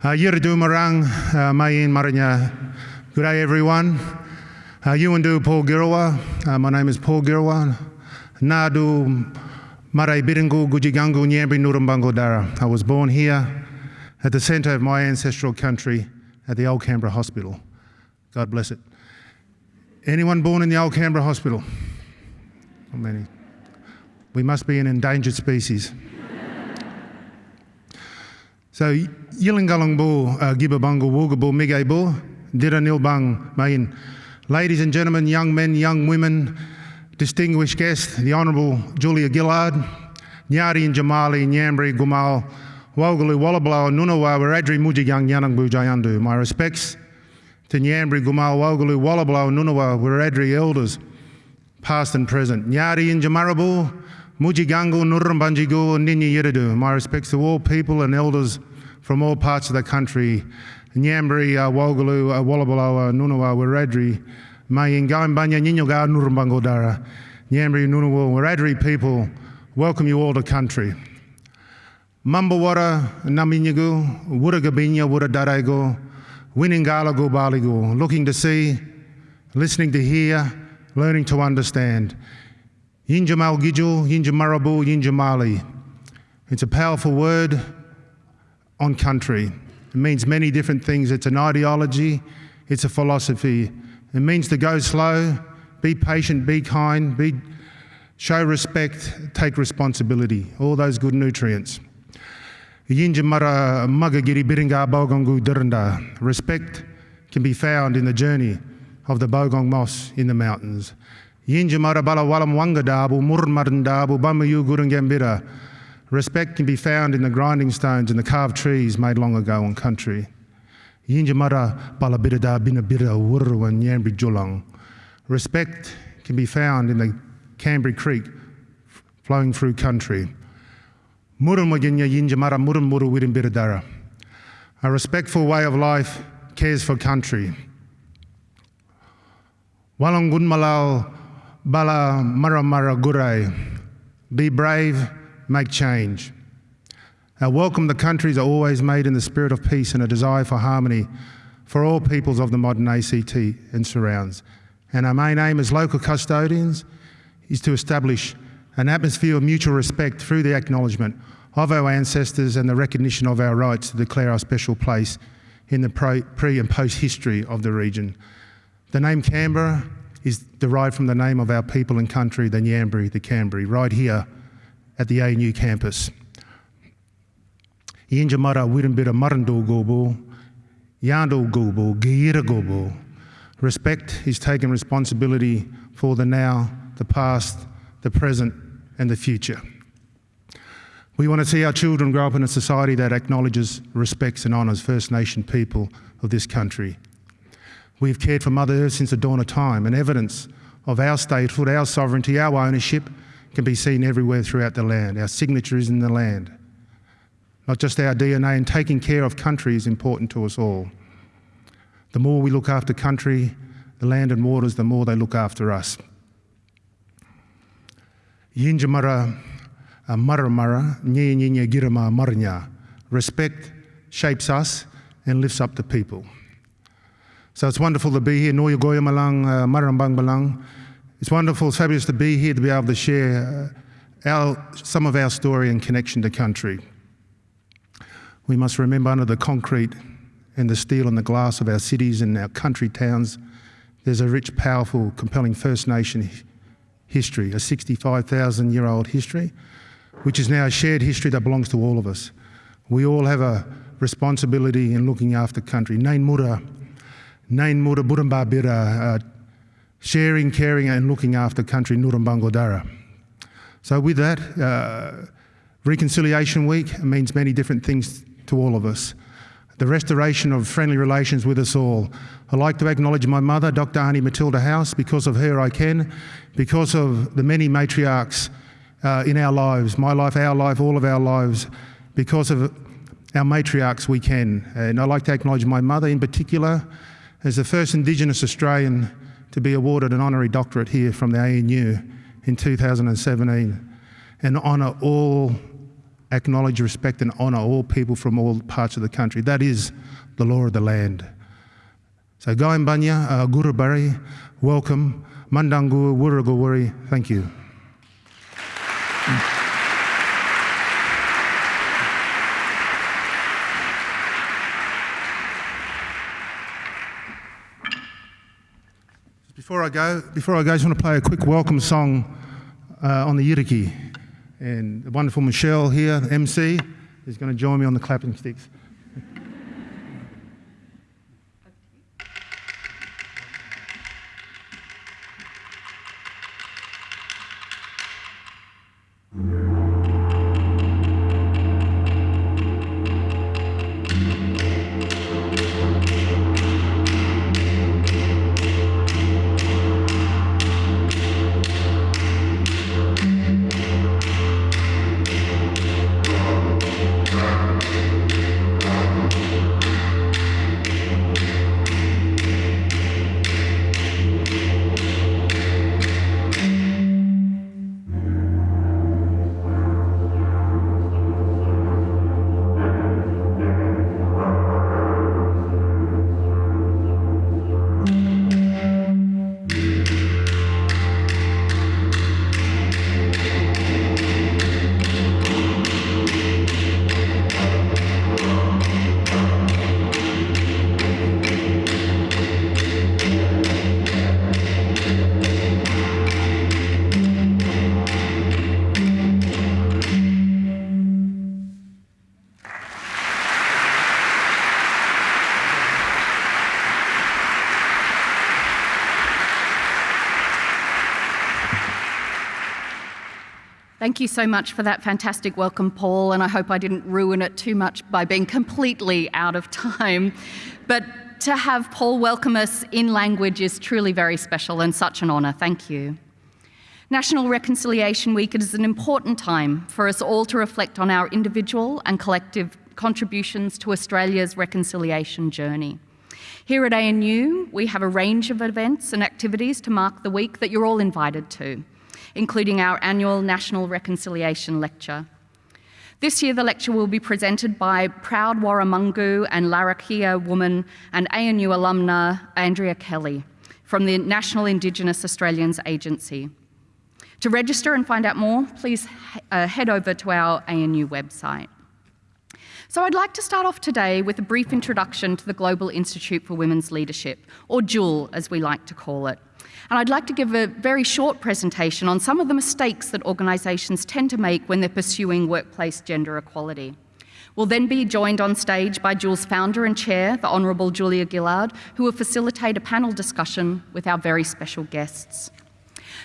Uh, Yiridu Marang, uh, Mayin Maranya. Good day, everyone. Uh, Yuandu Paul Girrawah. My name is Paul Girrawah. Nadu Marai Biringu Gujigangu Nyambi Nurumbango Dara. I was born here at the centre of my ancestral country at the Old Canberra Hospital. God bless it. Anyone born in the Old Canberra Hospital? Not many. We must be an endangered species. So Yilangalangbo, uh, Gibabango, Wugabo, Migabo, Diranilbang, Main. Ladies and gentlemen, young men, young women, distinguished guests, the Honourable Julia Gillard, Nyari and Jamali, Nyambri, Gumal, Wogalu, Wallablau, Nunawa, Waradri, Mujigang, Yanangbu, Jayandu. My respects to Nyambri, Gumal, Wogalu, Wallablau, Nunawa, Waradri elders, past and present. Nyari and Jamarabu, Mujigangu, Nurumbanjigu, Ninyi Yiridu. My respects to all people and elders from all parts of the country. Nyambri, uh, Wogalu, uh, Wallabalo, uh, Nunawa, Wiradri, Ninyoga, Nurumbangodara, Nyambri, Nunawa, Wiradri people, welcome you all to country. Mambawara, Naminyagu, Wuragabinya, Wuradarego, Winingalago, Baligo, looking to see, listening to hear, learning to understand. Yinjamal Gijul, Yinjamarabu, Yinjamali. It's a powerful word on country. It means many different things. It's an ideology, it's a philosophy. It means to go slow, be patient, be kind, be, show respect, take responsibility, all those good nutrients. Respect can be found in the journey of the Bogong Moth in the mountains. Yinjamara bala walam wangadabu murmarindabu bamayu gurungambira. Respect can be found in the grinding stones and the carved trees made long ago on country. Yinjamara balabirada binabira wurru and Yambri julang. Respect can be found in the Canberra Creek flowing through country. Murumwaginya yinjamara murumuru wirimbiradara. A respectful way of life cares for country. Walangun malal bala maramara gurai. Be brave, make change. Our welcome to countries are always made in the spirit of peace and a desire for harmony for all peoples of the modern ACT and surrounds. And our main aim as local custodians is to establish an atmosphere of mutual respect through the acknowledgement of our ancestors and the recognition of our rights to declare our special place in the pre and post history of the region. The name Canberra is derived from the name of our people and country, the Nyambri, the Canberra, right here at the ANU campus. Yinjamara Wirimbira Marando Gobo, Yando Gobo, Gira Gobo. Respect is taking responsibility for the now, the past, the present, and the future. We want to see our children grow up in a society that acknowledges, respects, and honours First Nation people of this country. We've cared for Mother Earth since the dawn of time, and evidence of our statehood, our sovereignty, our ownership can be seen everywhere throughout the land. Our signature is in the land. Not just our DNA, and taking care of country is important to us all. The more we look after country, the land and waters, the more they look after us. Yinjamara uh, maramara, nye nye girama marnya. Respect shapes us and lifts up the people. So it's wonderful to be here. Noya Goya Malang, uh, Marambang Malang. It's wonderful, it's fabulous to be here to be able to share uh, our, some of our story and connection to country. We must remember under the concrete and the steel and the glass of our cities and our country towns, there's a rich, powerful, compelling First Nation history, a 65,000 year old history, which is now a shared history that belongs to all of us. We all have a responsibility in looking after country. Nain Mura, Nain Mura sharing, caring, and looking after country, Nurumbango Dara. So, with that, uh, Reconciliation Week means many different things to all of us. The restoration of friendly relations with us all. I'd like to acknowledge my mother, Dr. Annie Matilda House. Because of her, I can. Because of the many matriarchs uh, in our lives, my life, our life, all of our lives, because of our matriarchs, we can. And I'd like to acknowledge my mother in particular as the first Indigenous Australian to be awarded an honorary doctorate here from the ANU in 2017 and honour all acknowledge, respect, and honour all people from all parts of the country. That is the law of the land. So, Goimbanya, uh, Gurubari, welcome. Mandangu, Wurugawuri, thank you. Before I go, before I go, I just want to play a quick welcome song uh, on the Yiriki. And the wonderful Michelle here, MC, is going to join me on the clapping sticks. Thank you so much for that fantastic welcome, Paul, and I hope I didn't ruin it too much by being completely out of time. But to have Paul welcome us in language is truly very special and such an honour. Thank you. National Reconciliation Week is an important time for us all to reflect on our individual and collective contributions to Australia's reconciliation journey. Here at ANU, we have a range of events and activities to mark the week that you're all invited to including our annual National Reconciliation Lecture. This year, the lecture will be presented by proud Warramungu and Larrakia woman and ANU alumna Andrea Kelly from the National Indigenous Australians Agency. To register and find out more, please uh, head over to our ANU website. So I'd like to start off today with a brief introduction to the Global Institute for Women's Leadership, or GIWL as we like to call it. And I'd like to give a very short presentation on some of the mistakes that organisations tend to make when they're pursuing workplace gender equality. We'll then be joined on stage by GIWL's founder and chair, the Honourable Julia Gillard, who will facilitate a panel discussion with our very special guests.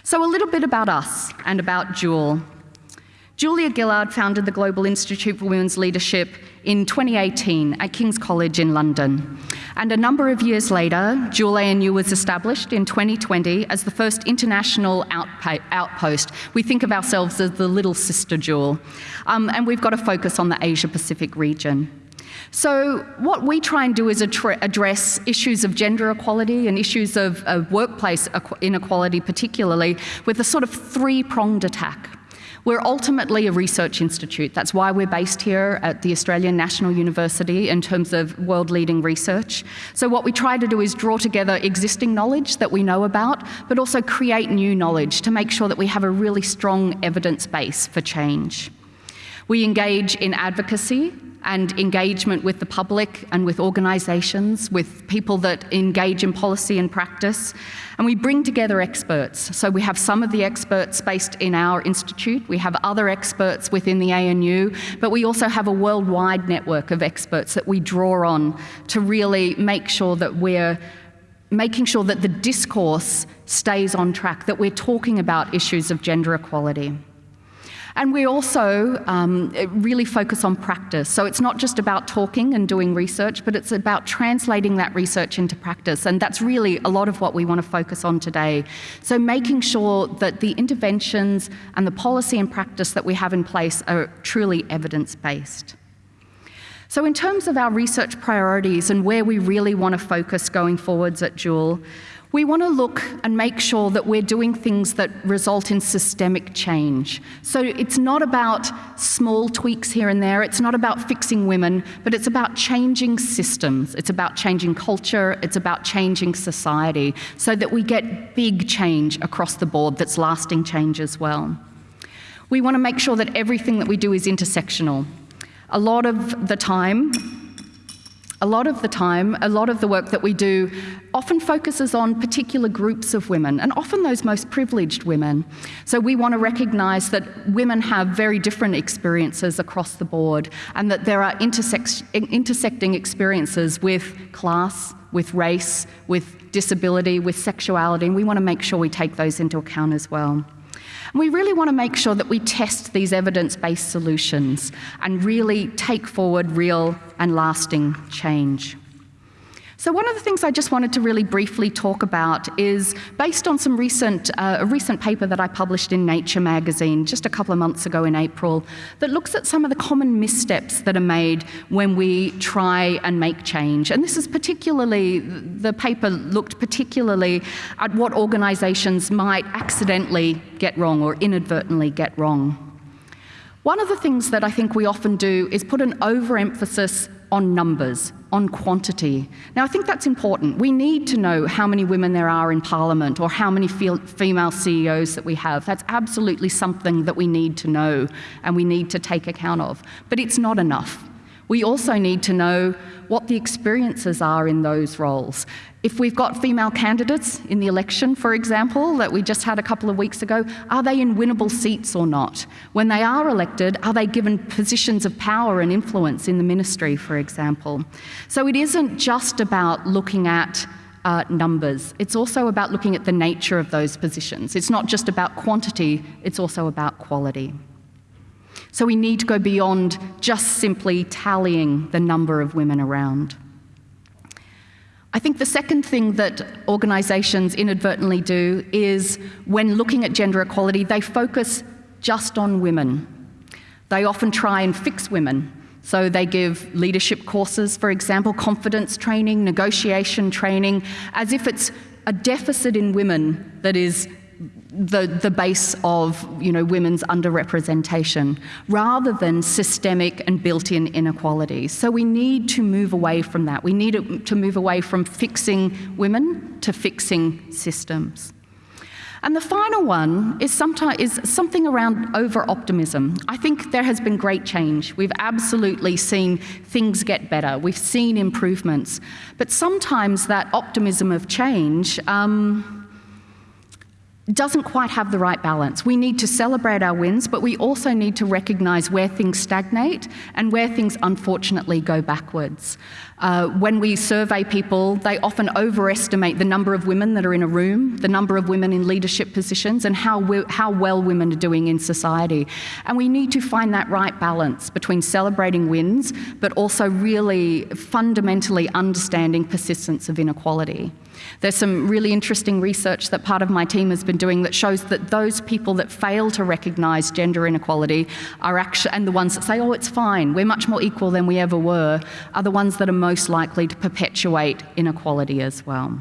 So a little bit about us and about GIWL. Julia Gillard founded the Global Institute for Women's Leadership in 2018 at King's College in London. And a number of years later, GIWL ANU was established in 2020 as the first international outpost. We think of ourselves as the little sister GIWL. Um, and we've got a focus on the Asia Pacific region. So what we try and do is address issues of gender equality and issues of, of workplace inequality particularly with a sort of three-pronged attack. We're ultimately a research institute. That's why we're based here at the Australian National University in terms of world leading research. So what we try to do is draw together existing knowledge that we know about, but also create new knowledge to make sure that we have a really strong evidence base for change. We engage in advocacy and engagement with the public and with organisations, with people that engage in policy and practice. And we bring together experts. So we have some of the experts based in our institute, we have other experts within the ANU, but we also have a worldwide network of experts that we draw on to really make sure that we're making sure that the discourse stays on track, that we're talking about issues of gender equality. And we also um, really focus on practice. So it's not just about talking and doing research, but it's about translating that research into practice. And that's really a lot of what we want to focus on today. So making sure that the interventions and the policy and practice that we have in place are truly evidence-based. So in terms of our research priorities and where we really want to focus going forwards at GIWL, We want to look and make sure that we're doing things that result in systemic change. So it's not about small tweaks here and there, it's not about fixing women, but it's about changing systems, it's about changing culture, it's about changing society, so that we get big change across the board that's lasting change as well. We want to make sure that everything that we do is intersectional. A lot of the time, a lot of the time, a lot of the work that we do often focuses on particular groups of women, and often those most privileged women. So we want to recognise that women have very different experiences across the board, and that there are intersecting experiences with class, with race, with disability, with sexuality, and we want to make sure we take those into account as well. And we really want to make sure that we test these evidence-based solutions and really take forward real and lasting change. So one of the things I just wanted to really briefly talk about is based on some recent, uh, a recent paper that I published in Nature magazine just a couple of months ago in April that looks at some of the common missteps that are made when we try and make change. And this is particularly, the paper looked particularly at what organisations might accidentally get wrong or inadvertently get wrong. One of the things that I think we often do is put an overemphasis on numbers, on quantity. Now, I think that's important. We need to know how many women there are in Parliament or how many female CEOs that we have. That's absolutely something that we need to know and we need to take account of. But it's not enough. We also need to know what the experiences are in those roles. If we've got female candidates in the election, for example, that we just had a couple of weeks ago, are they in winnable seats or not? When they are elected, are they given positions of power and influence in the ministry, for example? So it isn't just about looking at uh, numbers. It's also about looking at the nature of those positions. It's not just about quantity, it's also about quality. So we need to go beyond just simply tallying the number of women around. I think the second thing that organisations inadvertently do is when looking at gender equality, they focus just on women. They often try and fix women. So they give leadership courses, for example, confidence training, negotiation training, as if it's a deficit in women that is the, the base of you know, women's underrepresentation, rather than systemic and built-in inequalities. So we need to move away from that. We need to move away from fixing women to fixing systems. And the final one is, sometime, is something around over-optimism. I think there has been great change. We've absolutely seen things get better. We've seen improvements. But sometimes that optimism of change um, doesn't quite have the right balance. We need to celebrate our wins, but we also need to recognise where things stagnate and where things unfortunately go backwards. Uh, when we survey people, they often overestimate the number of women that are in a room, the number of women in leadership positions, and how, we, how well women are doing in society. And we need to find that right balance between celebrating wins, but also really fundamentally understanding persistence of inequality. There's some really interesting research that part of my team has been doing that shows that those people that fail to recognise gender inequality are actually, and the ones that say, oh, it's fine, we're much more equal than we ever were, are the ones that are most likely to perpetuate inequality as well.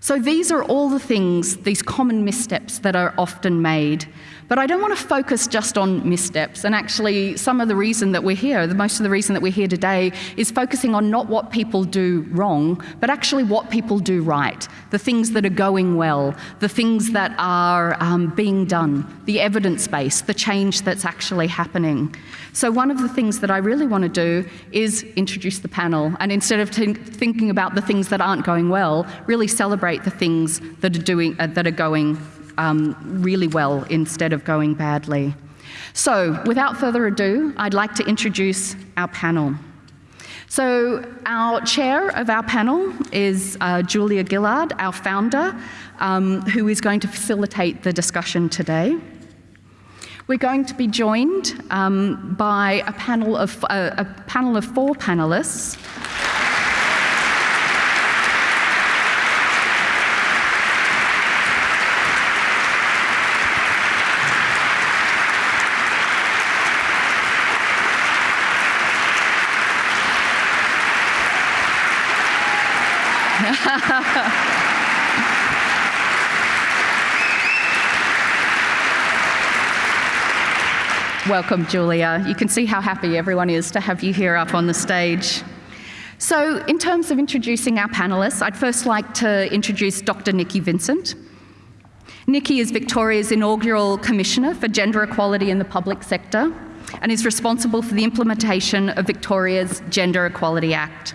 So these are all the things, these common missteps that are often made but I don't want to focus just on missteps. And actually, some of the reason that we're here, the most of the reason that we're here today, is focusing on not what people do wrong, but actually what people do right. The things that are going well, the things that are um, being done, the evidence base, the change that's actually happening. So one of the things that I really want to do is introduce the panel. And instead of thinking about the things that aren't going well, really celebrate the things that are, doing, uh, that are going um, really well instead of going badly. So without further ado, I'd like to introduce our panel. So our chair of our panel is uh, Julia Gillard, our founder, um, who is going to facilitate the discussion today. We're going to be joined um, by a panel of, uh, a panel of four panelists. Welcome, Julia. You can see how happy everyone is to have you here up on the stage. So in terms of introducing our panelists, I'd first like to introduce Dr. Nikki Vincent. Nikki is Victoria's inaugural Commissioner for Gender Equality in the Public Sector and is responsible for the implementation of Victoria's Gender Equality Act.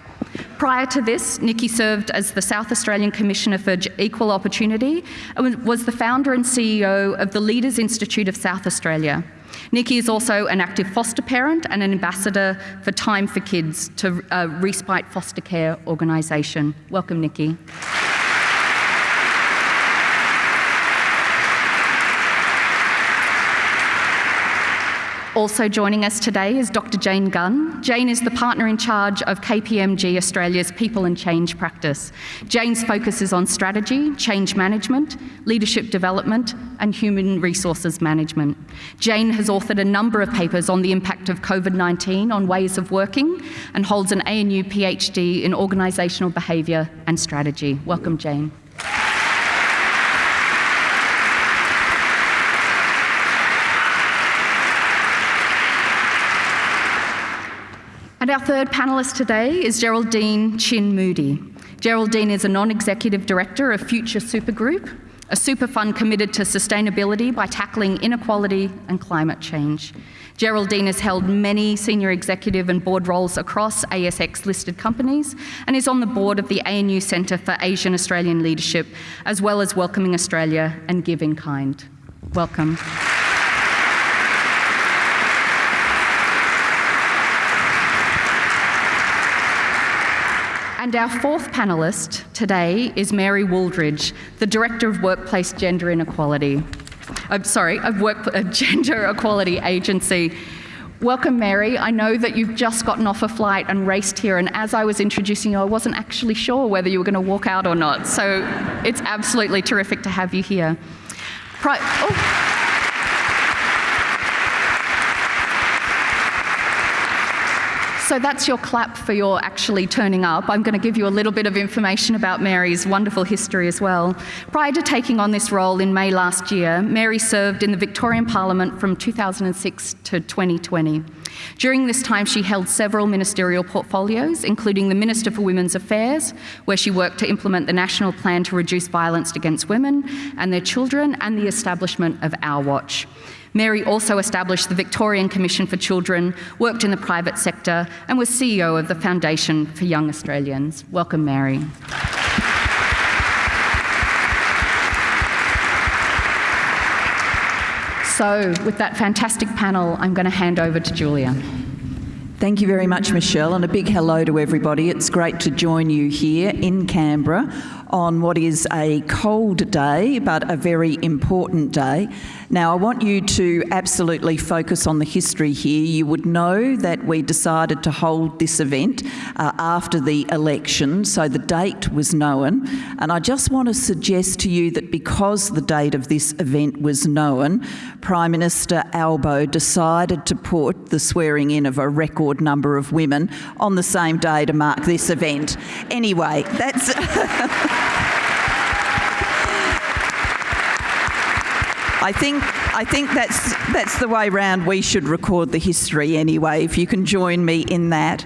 Prior to this, Nikki served as the South Australian Commissioner for Equal Opportunity and was the founder and CEO of the Leaders Institute of South Australia, Nikki is also an active foster parent and an ambassador for Time for Kids to uh, Respite Foster Care organisation. Welcome, Nikki. Also joining us today is Dr. Jane Gunn. Jane is the partner in charge of KPMG Australia's People and Change practice. Jane's focus is on strategy, change management, leadership development, and human resources management. Jane has authored a number of papers on the impact of COVID 19 on ways of working and holds an ANU PhD in organisational behaviour and strategy. Welcome, Jane. And our third panellist today is Geraldine Chin Moody. Geraldine is a non-executive director of Future Supergroup, a super fund committed to sustainability by tackling inequality and climate change. Geraldine has held many senior executive and board roles across ASX listed companies and is on the board of the ANU Centre for Asian Australian Leadership, as well as Welcoming Australia and Giving in Kind. Welcome. And our fourth panellist today is Mary Wooldridge, the Director of Workplace Gender Inequality. I'm sorry, of Work uh, Gender Equality Agency. Welcome, Mary. I know that you've just gotten off a flight and raced here, and as I was introducing you, I wasn't actually sure whether you were going to walk out or not. So it's absolutely terrific to have you here. Pri- oh. So that's your clap for your actually turning up. I'm going to give you a little bit of information about Mary's wonderful history as well. Prior to taking on this role in May last year, Mary served in the Victorian Parliament from 2006 to 2020. During this time, she held several ministerial portfolios, including the Minister for Women's Affairs, where she worked to implement the National Plan to Reduce Violence Against Women and Their Children, and the establishment of Our Watch. Mary also established the Victorian Commission for Children, worked in the private sector, and was CEO of the Foundation for Young Australians. Welcome, Mary. So, with that fantastic panel, I'm going to hand over to Julia. Thank you very much, Michelle, and a big hello to everybody. It's great to join you here in Canberra on what is a cold day, but a very important day. Now, I want you to absolutely focus on the history here. You would know that we decided to hold this event uh, after the election, so the date was known. And I just want to suggest to you that because the date of this event was known, Prime Minister Albo decided to put the swearing in of a record number of women on the same day to mark this event. Anyway, that's. I think I think that's that's the way round we should record the history anyway. If you can join me in that.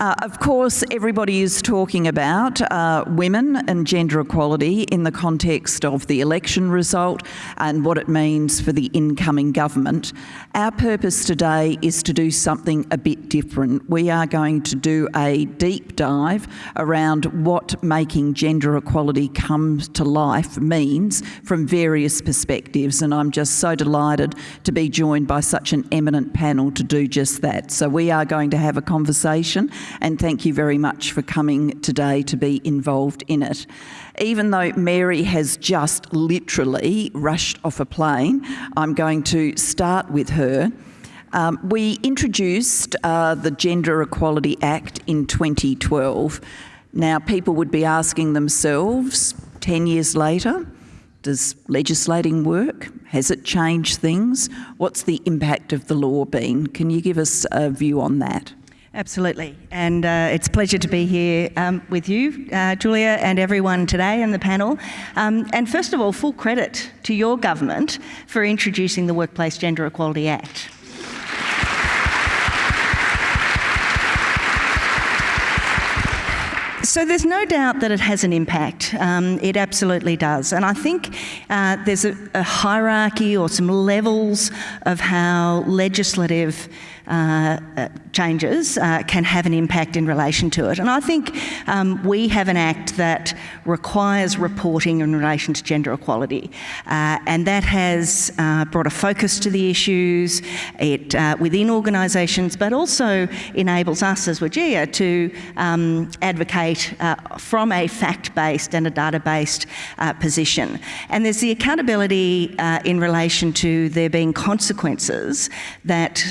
Uh, of course, everybody is talking about uh, women and gender equality in the context of the election result and what it means for the incoming government. Our purpose today is to do something a bit different. We are going to do a deep dive around what making gender equality come to life means from various perspectives, and I'm just so delighted to be joined by such an eminent panel to do just that. So we are going to have a conversation and thank you very much for coming today to be involved in it. Even though Mary has just literally rushed off a plane, I'm going to start with her. Um, we introduced uh, the Gender Equality Act in 2012. Now, people would be asking themselves 10 years later, does legislating work? Has it changed things? What's the impact of the law been? Can you give us a view on that? Absolutely. And uh, it's a pleasure to be here um, with you, uh, Julia, and everyone today in the panel. Um, and first of all, full credit to your government for introducing the Workplace Gender Equality Act. So there's no doubt that it has an impact. Um, it absolutely does. And I think uh, there's a, a hierarchy or some levels of how legislative changes uh, can have an impact in relation to it. And I think um, we have an act that requires reporting in relation to gender equality, uh, and that has uh, brought a focus to the issues it, uh, within organisations, but also enables us as WGEA to um, advocate from a fact-based and a data-based position. And there's the accountability in relation to there being consequences that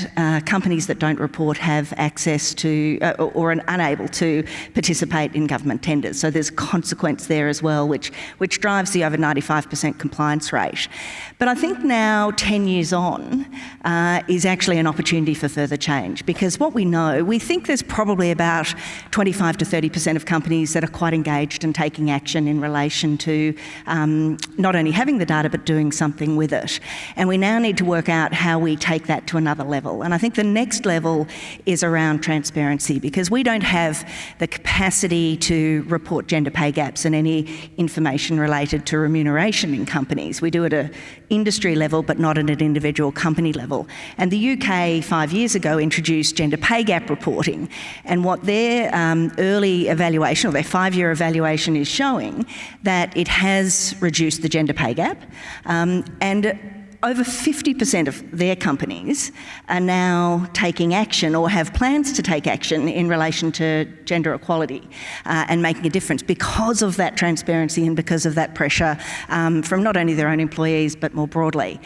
companies companies that don't report have access to uh, or are unable to participate in government tenders. So there's a consequence there as well, which, which drives the over 95% compliance rate. But I think now, 10 years on, uh, is actually an opportunity for further change because what we know, we think there's probably about 25 to 30% of companies that are quite engaged and taking action in relation to um, not only having the data but doing something with it. And we now need to work out how we take that to another level. And I think the next level is around transparency because we don't have the capacity to report gender pay gaps and any information related to remuneration in companies. We do it an industry level but not at an individual company level. And the UK five years ago introduced gender pay gap reporting and what their um, early evaluation or their five-year evaluation is showing that it has reduced the gender pay gap um, and over 50% of their companies are now taking action or have plans to take action in relation to gender equality uh, and making a difference because of that transparency and because of that pressure um, from not only their own employees but more broadly.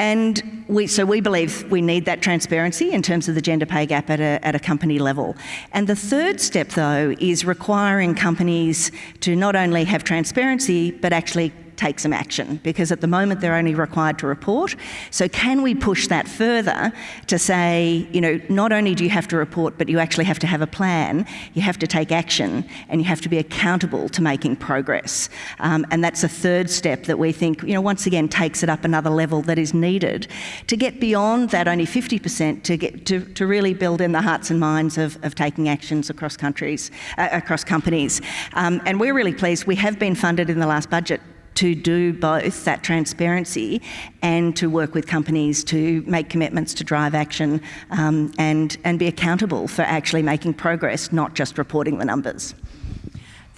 And we, so we believe we need that transparency in terms of the gender pay gap at a, at a company level. And the third step, though, is requiring companies to not only have transparency, but actually take some action because at the moment they're only required to report. So can we push that further to say, you know, not only do you have to report, but you actually have to have a plan, you have to take action, and you have to be accountable to making progress. Um, and that's a third step that we think, you know, once again takes it up another level that is needed to get beyond that only 50% to get to, to really build in the hearts and minds of, of taking actions across countries, uh, across companies. Um, and we're really pleased. We have been funded in the last budget to do both that transparency and to work with companies to make commitments to drive action um, and, and be accountable for actually making progress, not just reporting the numbers.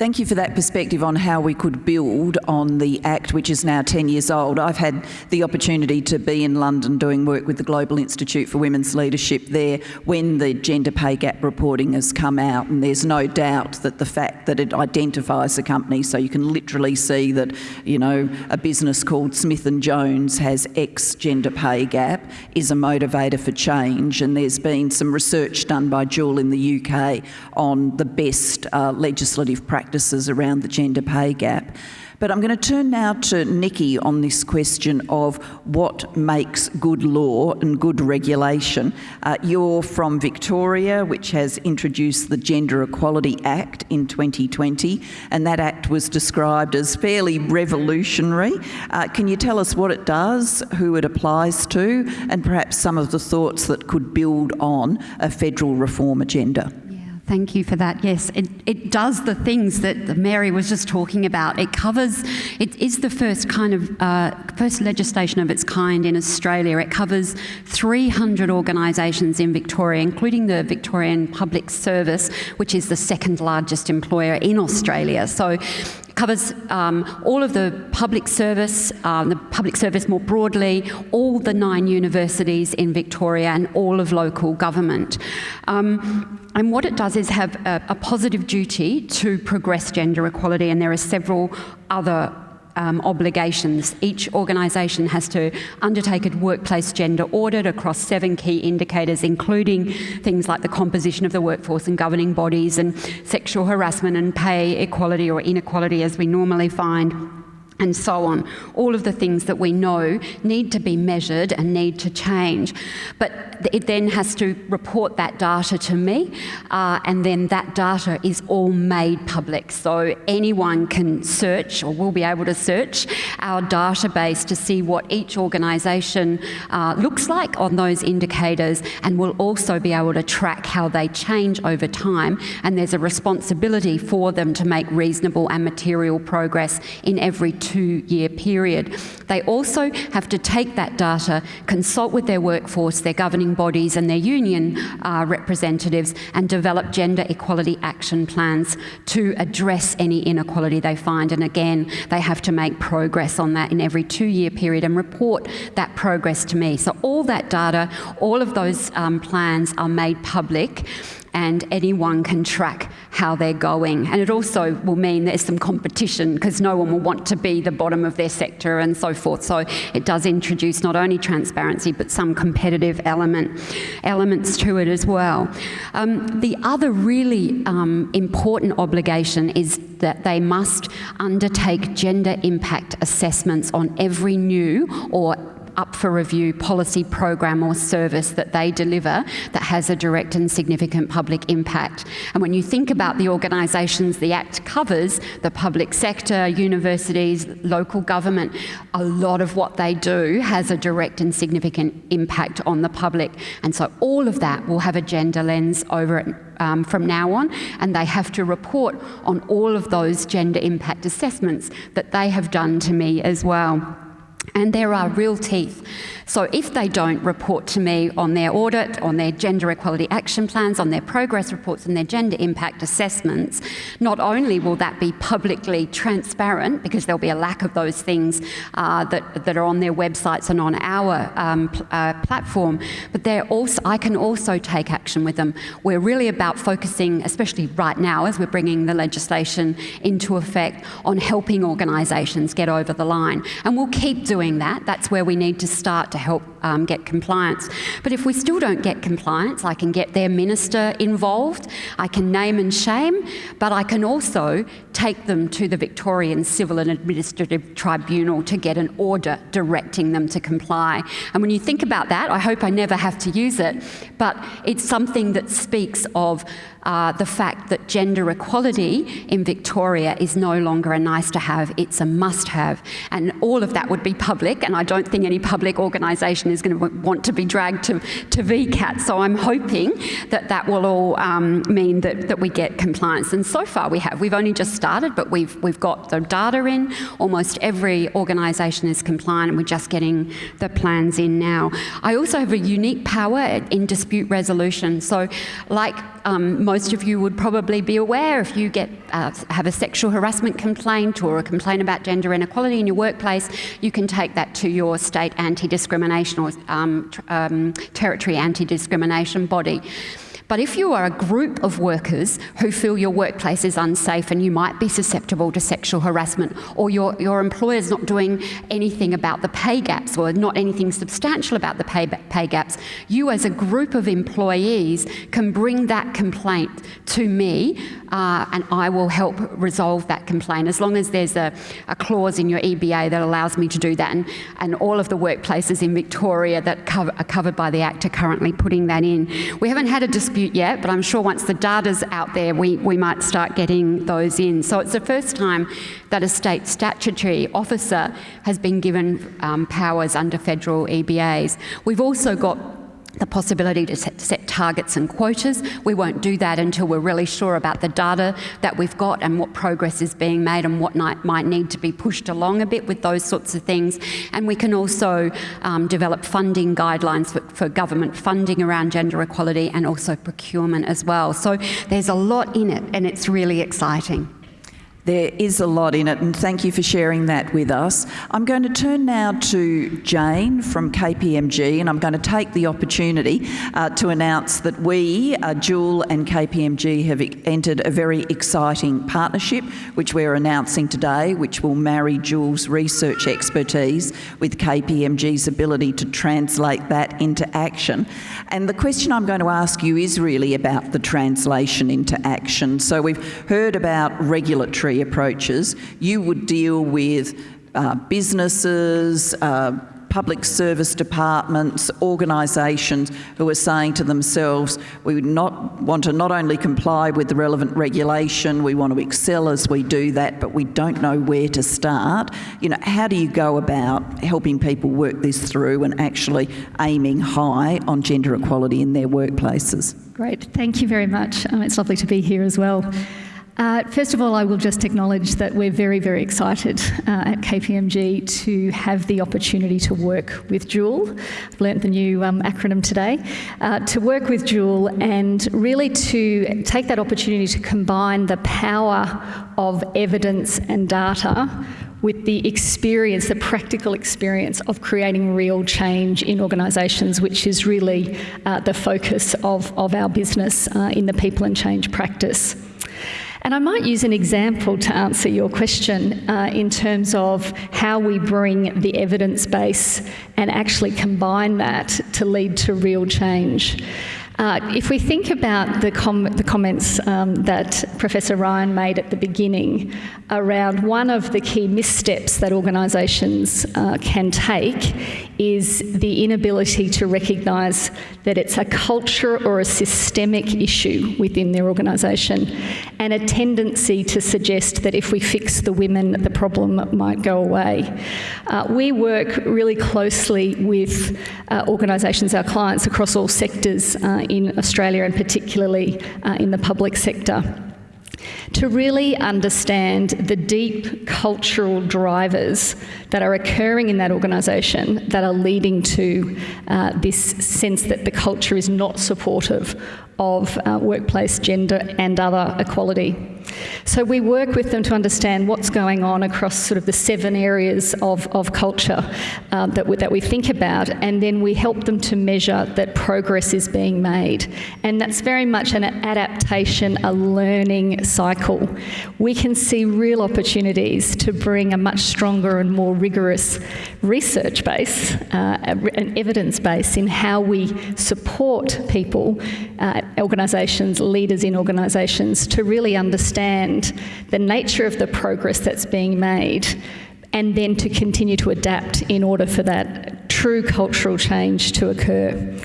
Thank you for that perspective on how we could build on the Act, which is now 10 years old. I've had the opportunity to be in London doing work with the Global Institute for Women's Leadership there when the gender pay gap reporting has come out, and there's no doubt that the fact that it identifies the company, so you can literally see that, you know, a business called Smith & Jones has X gender pay gap, is a motivator for change, and there's been some research done by GIWL in the UK on the best uh, legislative practice practices around the gender pay gap. But I'm going to turn now to Nikki on this question of what makes good law and good regulation. Uh, you're from Victoria, which has introduced the Gender Equality Act in 2020, and that act was described as fairly revolutionary. Uh, can you tell us what it does, who it applies to, and perhaps some of the thoughts that could build on a federal reform agenda? Thank you for that. Yes, it, it does the things that Mary was just talking about. It covers, it is the first kind of, uh, first legislation of its kind in Australia. It covers 300 organisations in Victoria, including the Victorian Public Service, which is the second largest employer in Australia. So covers um, all of the public service, um, the public service more broadly, all the nine universities in Victoria and all of local government. Um, and what it does is have a, a positive duty to progress gender equality and there are several other um, obligations. Each organisation has to undertake a workplace gender audit across seven key indicators, including things like the composition of the workforce and governing bodies and sexual harassment and pay equality or inequality as we normally find and so on. All of the things that we know need to be measured and need to change. But it then has to report that data to me, uh, and then that data is all made public. So anyone can search or will be able to search our database to see what each organisation uh, looks like on those indicators, and will also be able to track how they change over time. And there's a responsibility for them to make reasonable and material progress in every two year period. They also have to take that data, consult with their workforce, their governing bodies, and their union uh, representatives, and develop gender equality action plans to address any inequality they find. And again, they have to make progress on that in every two year period and report that progress to me. So, all that data, all of those um, plans are made public and anyone can track how they're going. And it also will mean there's some competition because no one will want to be the bottom of their sector and so forth. So it does introduce not only transparency but some competitive element elements to it as well. Um, the other really um, important obligation is that they must undertake gender impact assessments on every new or up for review policy program or service that they deliver that has a direct and significant public impact. And when you think about the organisations the Act covers, the public sector, universities, local government, a lot of what they do has a direct and significant impact on the public. And so all of that will have a gender lens over it um, from now on, and they have to report on all of those gender impact assessments that they have done to me as well. And there are real teeth. So if they don't report to me on their audit, on their gender equality action plans, on their progress reports and their gender impact assessments, not only will that be publicly transparent, because there'll be a lack of those things uh, that, that are on their websites and on our um, uh, platform, but they're also, I can also take action with them. We're really about focusing, especially right now as we're bringing the legislation into effect, on helping organisations get over the line. And we'll keep doing that. That's where we need to start to help um, get compliance. But if we still don't get compliance, I can get their minister involved, I can name and shame, but I can also take them to the Victorian Civil and Administrative Tribunal to get an order directing them to comply. And when you think about that, I hope I never have to use it, but it's something that speaks of uh, the fact that gender equality in Victoria is no longer a nice to have, it's a must have. And all of that would be public, and I don't think any public organisation is going to want to be dragged to, to VCAT. So I'm hoping that that will all um, mean that, that we get compliance. And so far we have. We've only just started, but we've, we've got the data in. Almost every organisation is compliant, and we're just getting the plans in now. I also have a unique power in dispute resolution. So, like um, most of you would probably be aware if you get uh, have a sexual harassment complaint or a complaint about gender inequality in your workplace, you can take that to your state anti-discrimination or um, um, territory anti-discrimination body. But if you are a group of workers who feel your workplace is unsafe and you might be susceptible to sexual harassment, or your, your employer is not doing anything about the pay gaps or not anything substantial about the pay, pay gaps, you as a group of employees can bring that complaint to me uh, and I will help resolve that complaint as long as there's a, a, clause in your EBA that allows me to do that. And, and all of the workplaces in Victoria that cover, are covered by the Act are currently putting that in. We haven't had a dispute yet, but I'm sure once the data's out there, we, we might start getting those in. So it's the first time that a state statutory officer has been given um, powers under federal EBAs. We've also got the possibility to set, set, targets and quotas. We won't do that until we're really sure about the data that we've got and what progress is being made and what might, need to be pushed along a bit with those sorts of things. And we can also um, develop funding guidelines for, for government funding around gender equality and also procurement as well. So there's a lot in it and it's really exciting. There is a lot in it, and thank you for sharing that with us. I'm going to turn now to Jane from KPMG, and I'm going to take the opportunity uh, to announce that we, uh, GIWL and KPMG, have entered a very exciting partnership, which we're announcing today, which will marry GIWL's research expertise with KPMG's ability to translate that into action. And the question I'm going to ask you is really about the translation into action. So we've heard about regulatory approaches, you would deal with uh, businesses, uh, public service departments, organisations who are saying to themselves, we would not want to not only comply with the relevant regulation, we want to excel as we do that, but we don't know where to start. You know, how do you go about helping people work this through and actually aiming high on gender equality in their workplaces? Great, thank you very much. Um, it's lovely to be here as well. Uh, first of all, I will just acknowledge that we're very, very excited uh, at KPMG to have the opportunity to work with GIWL. I've learnt the new um, acronym today. Uh, to work with GIWL and really to take that opportunity to combine the power of evidence and data with the experience, the practical experience of creating real change in organisations, which is really uh, the focus of, of our business uh, in the people and change practice. And I might use an example to answer your question uh, in terms of how we bring the evidence base and actually combine that to lead to real change. Uh, if we think about the, com the comments um, that Professor Ryan made at the beginning around one of the key missteps that organisations uh, can take is the inability to recognise that it's a culture or a systemic issue within their organisation and a tendency to suggest that if we fix the women, the problem might go away. Uh, we work really closely with uh, organisations, our clients across all sectors uh, in Australia and particularly uh, in the public sector to really understand the deep cultural drivers that are occurring in that organisation that are leading to uh, this sense that the culture is not supportive of uh, workplace gender and other equality. So we work with them to understand what's going on across sort of the seven areas of, of culture uh, that, we, that we think about, and then we help them to measure that progress is being made. And that's very much an adaptation, a learning cycle. We can see real opportunities to bring a much stronger and more rigorous research base, uh, an evidence base in how we support people, uh, organisations, leaders in organisations to really understand understand the nature of the progress that's being made and then to continue to adapt in order for that true cultural change to occur.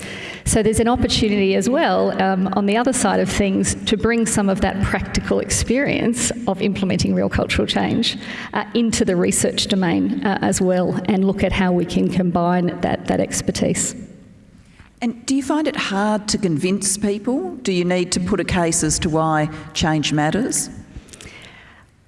So there's an opportunity as well um, on the other side of things to bring some of that practical experience of implementing real cultural change uh, into the research domain uh, as well and look at how we can combine that, that expertise. And do you find it hard to convince people? Do you need to put a case as to why change matters?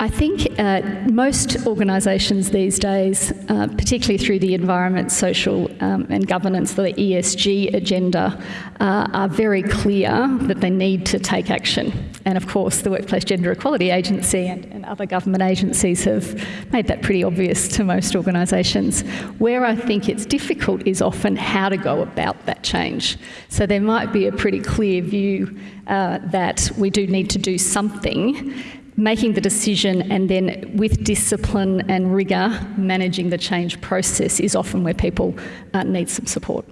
I think uh, most organisations these days, uh, particularly through the environment, social um, and governance, the ESG agenda, uh, are very clear that they need to take action. And of course, the Workplace Gender Equality Agency and, and other government agencies have made that pretty obvious to most organisations. Where I think it's difficult is often how to go about that change. So there might be a pretty clear view uh, that we do need to do something making the decision and then with discipline and rigour managing the change process is often where people uh, need some support.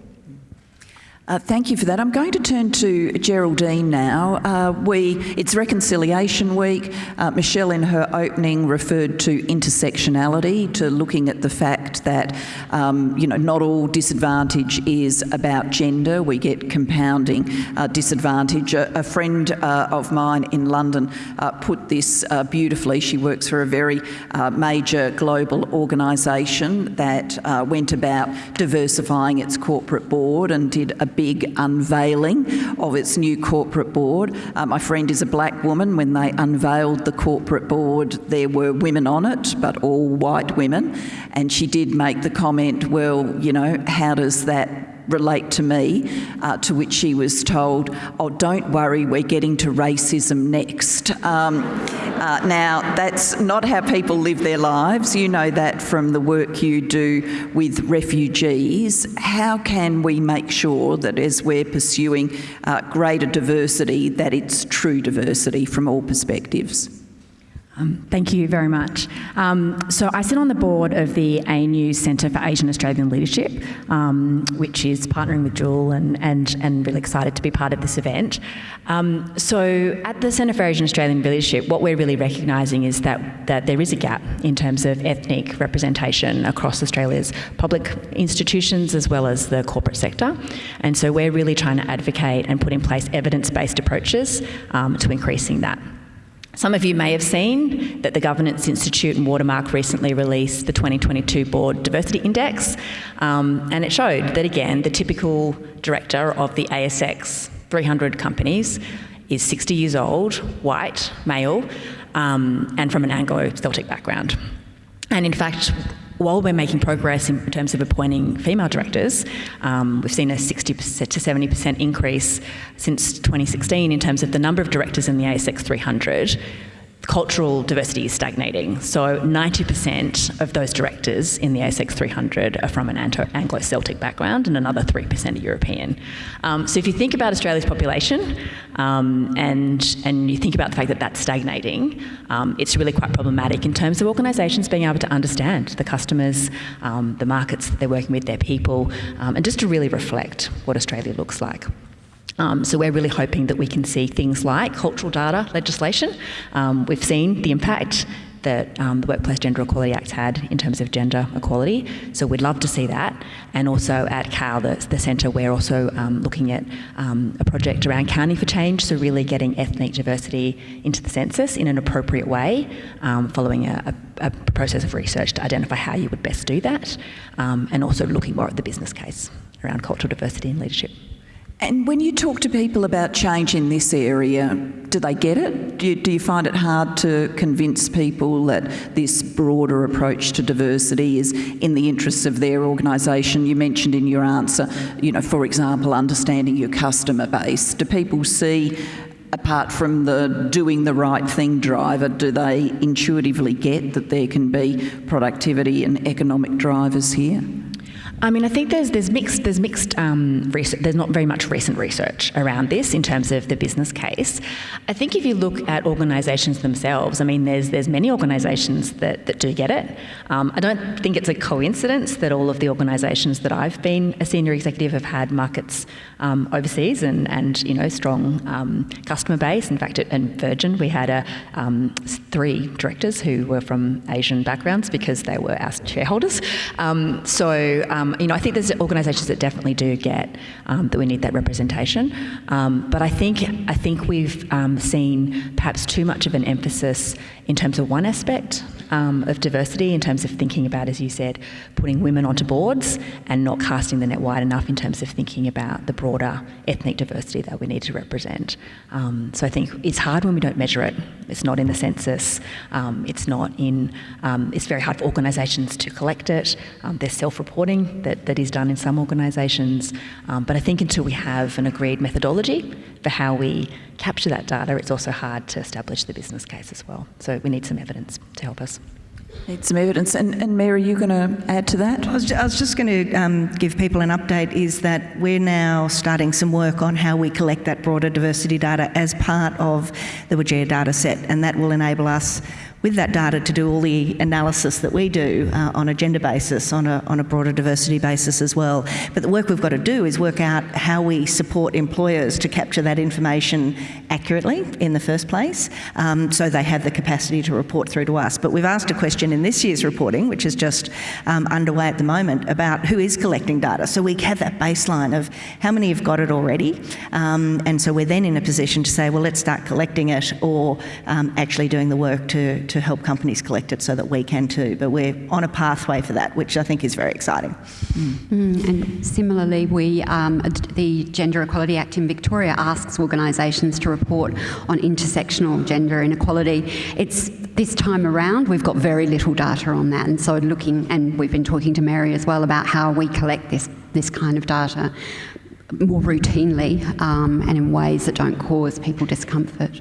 Uh, thank you for that. I'm going to turn to Geraldine now. Uh, we, it's Reconciliation Week. Uh, Michelle, in her opening, referred to intersectionality, to looking at the fact that um, you know not all disadvantage is about gender. We get compounding uh, disadvantage. A, a friend uh, of mine in London uh, put this beautifully. She works for a very major global organisation that went about diversifying its corporate board and did a big unveiling of its new corporate board. Uh, my friend is a black woman. When they unveiled the corporate board, there were women on it, but all white women. And she did make the comment, well, you know, how does that relate to me, uh, to which she was told, oh, don't worry, we're getting to racism next. Um, uh, now, that's not how people live their lives. You know that from the work you do with refugees. How can we make sure that as we're pursuing uh, greater diversity, that it's true diversity from all perspectives? Um, thank you very much. Um, so I sit on the board of the ANU Centre for Asian Australian Leadership, um, which is partnering with GIWL and, and, and really excited to be part of this event. Um, so at the Centre for Asian Australian Leadership, what we're really recognising is that, that there is a gap in terms of ethnic representation across Australia's public institutions as well as the corporate sector. And so we're really trying to advocate and put in place evidence-based approaches um, to increasing that. Some of you may have seen that the Governance Institute and Watermark recently released the 2022 Board Diversity Index, um, and it showed that again, the typical director of the ASX 300 companies is 60 years old, white, male, um, and from an Anglo-Celtic background. And in fact, while we're making progress in terms of appointing female directors, um, we've seen a 60 to 70% increase since 2016 in terms of the number of directors in the ASX 300 cultural diversity is stagnating. So 90% of those directors in the ASX 300 are from an Anglo-Celtic background and another 3% are European. Um, so if you think about Australia's population um, and, and you think about the fact that that's stagnating, um, it's really quite problematic in terms of organisations being able to understand the customers, um, the markets that they're working with, their people, um, and just to really reflect what Australia looks like. Um, so we're really hoping that we can see things like cultural data legislation. Um, we've seen the impact that um, the Workplace Gender Equality Act had in terms of gender equality. So we'd love to see that. And also at CAL, the, the centre, we're also um, looking at um, a project around counting for change, so really getting ethnic diversity into the census in an appropriate way, um, following a, a, a, process of research to identify how you would best do that, um, and also looking more at the business case around cultural diversity and leadership. And when you talk to people about change in this area, do they get it? Do you, do you, find it hard to convince people that this broader approach to diversity is in the interests of their organisation? You mentioned in your answer, you know, for example, understanding your customer base. Do people see apart from the doing the right thing driver, do they intuitively get that there can be productivity and economic drivers here? I mean, I think there's there's mixed there's mixed um, research. There's not very much recent research around this in terms of the business case. I think if you look at organisations themselves, I mean, there's there's many organisations that, that do get it. Um, I don't think it's a coincidence that all of the organisations that I've been a senior executive have had markets um, overseas and and you know strong um, customer base. In fact, at, Virgin, we had a um, three directors who were from Asian backgrounds because they were our shareholders. Um, so um, you know, I think there's organisations that definitely do get um, that we need that representation. Um, but I think I think we've um, seen perhaps too much of an emphasis in terms of one aspect um, of diversity, in terms of thinking about, as you said, putting women onto boards and not casting the net wide enough in terms of thinking about the broader ethnic diversity that we need to represent. Um, so I think it's hard when we don't measure it. It's not in the census. Um, it's not in. Um, it's very hard for organisations to collect it. Um, there's self-reporting that, that is done in some organisations, um, but I think until we have an agreed methodology for how we capture that data, it's also hard to establish the business case as well. So we need some evidence to help us. Need some evidence. And, and Mary, are you going to add to that? I was, I was just going to um, give people an update is that we're now starting some work on how we collect that broader diversity data as part of the WGEA data set and that will enable us with that data to do all the analysis that we do uh, on a gender basis, on a, on a broader diversity basis as well. But the work we've got to do is work out how we support employers to capture that information accurately in the first place um, so they have the capacity to report through to us. But we've asked a question in this year's reporting, which is just um, underway at the moment, about who is collecting data. So we have that baseline of how many have got it already. Um, and so we're then in a position to say, well, let's start collecting it or um, actually doing the work to, to to help companies collect it so that we can too. But we're on a pathway for that, which I think is very exciting. Mm. Mm, and similarly, we um, the Gender Equality Act in Victoria asks organisations to report on intersectional gender inequality. It's this time around we've got very little data on that, and so looking and we've been talking to Mary as well about how we collect this this kind of data more routinely um, and in ways that don't cause people discomfort.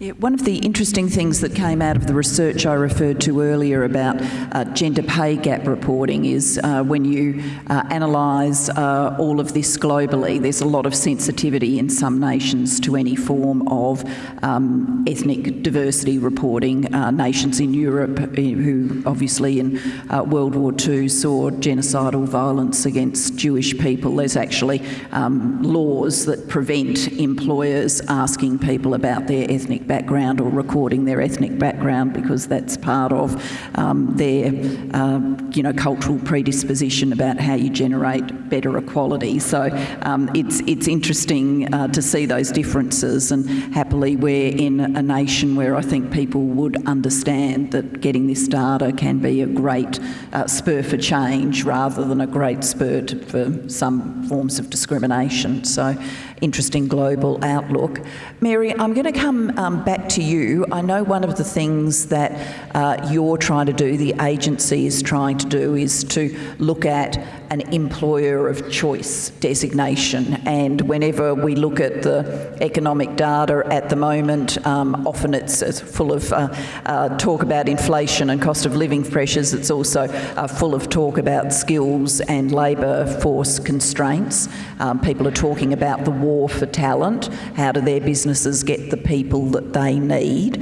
Yeah, one of the interesting things that came out of the research I referred to earlier about uh, gender pay gap reporting is uh, when you uh, analyse uh, all of this globally, there's a lot of sensitivity in some nations to any form of um, ethnic diversity reporting. Uh, nations in Europe, uh, who obviously in World War II saw genocidal violence against Jewish people, there's actually um, laws that prevent employers asking people about their ethnic background or recording their ethnic background because that's part of um, their, uh, you know, cultural predisposition about how you generate better equality. So um, it's, it's interesting uh, to see those differences and happily we're in a nation where I think people would understand that getting this data can be a great uh, spur for change rather than a great spur to, for some forms of discrimination. So interesting global outlook. Mary, I'm going to come um, back to you. I know one of the things that uh, you're trying to do, the agency is trying to do, is to look at an employer of choice designation. And whenever we look at the economic data at the moment, um, often it's, it's, full of uh, uh, talk about inflation and cost of living pressures. It's also uh, full of talk about skills and labour force constraints. Um, people are talking about the war for talent. How do their businesses get the people that they need?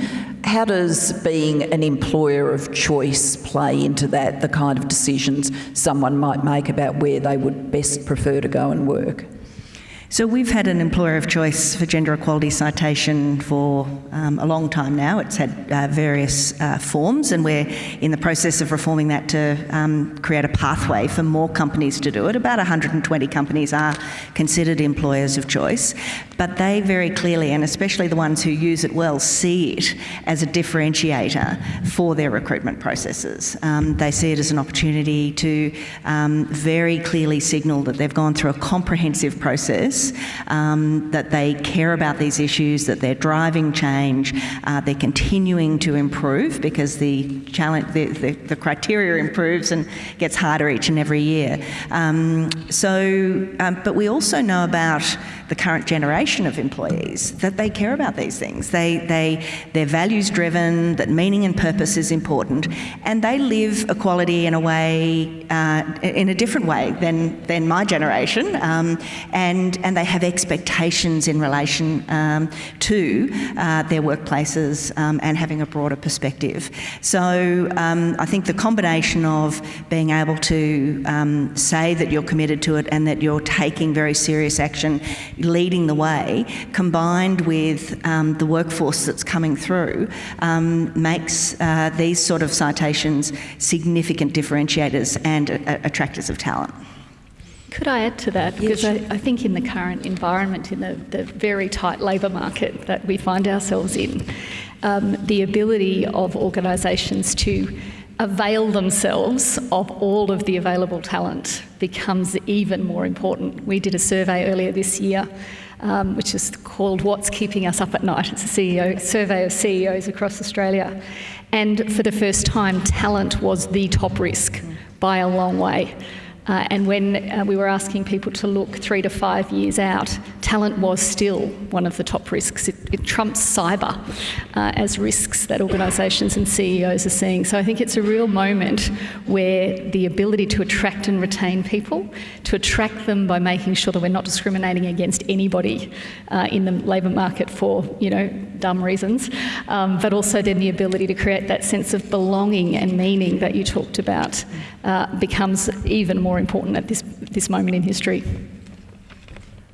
How does being an employer of choice play into that, the kind of decisions someone might make about where they would best prefer to go and work? So we've had an employer of choice for gender equality citation for um, a long time now. It's had uh, various uh, forms, and we're in the process of reforming that to um, create a pathway for more companies to do it. About 120 companies are considered employers of choice, but they very clearly, and especially the ones who use it well, see it as a differentiator for their recruitment processes. Um, they see it as an opportunity to um, very clearly signal that they've gone through a comprehensive process um, that they care about these issues, that they're driving change, uh, they're continuing to improve because the challenge, the, the, the, criteria improves and gets harder each and every year. Um, so, um, but we also know about the current generation of employees that they care about these things. They, they, they're values driven, that meaning and purpose is important, and they live equality in a way, uh, in a different way than, than my generation, um, and, and they have expectations in relation um, to uh, their workplaces um, and having a broader perspective. So um, I think the combination of being able to um, say that you're committed to it and that you're taking very serious action leading the way, combined with um, the workforce that's coming through, makes uh, these sort of citations significant differentiators and uh, attractors of talent. Could I add to that? Because I, I, think in the current environment, in the, the very tight labour market that we find ourselves in, um, the ability of organisations to avail themselves of all of the available talent becomes even more important. We did a survey earlier this year, um, which is called What's Keeping Us Up at Night. It's a CEO, survey of CEOs across Australia. And for the first time, talent was the top risk by a long way. Uh, and when uh, we were asking people to look three to five years out, talent was still one of the top risks. It, it trumps cyber uh, as risks that organisations and CEOs are seeing. So I think it's a real moment where the ability to attract and retain people, to attract them by making sure that we're not discriminating against anybody uh, in the labour market for, you know, dumb reasons, um, but also then the ability to create that sense of belonging and meaning that you talked about uh, becomes even more important at this, this moment in history.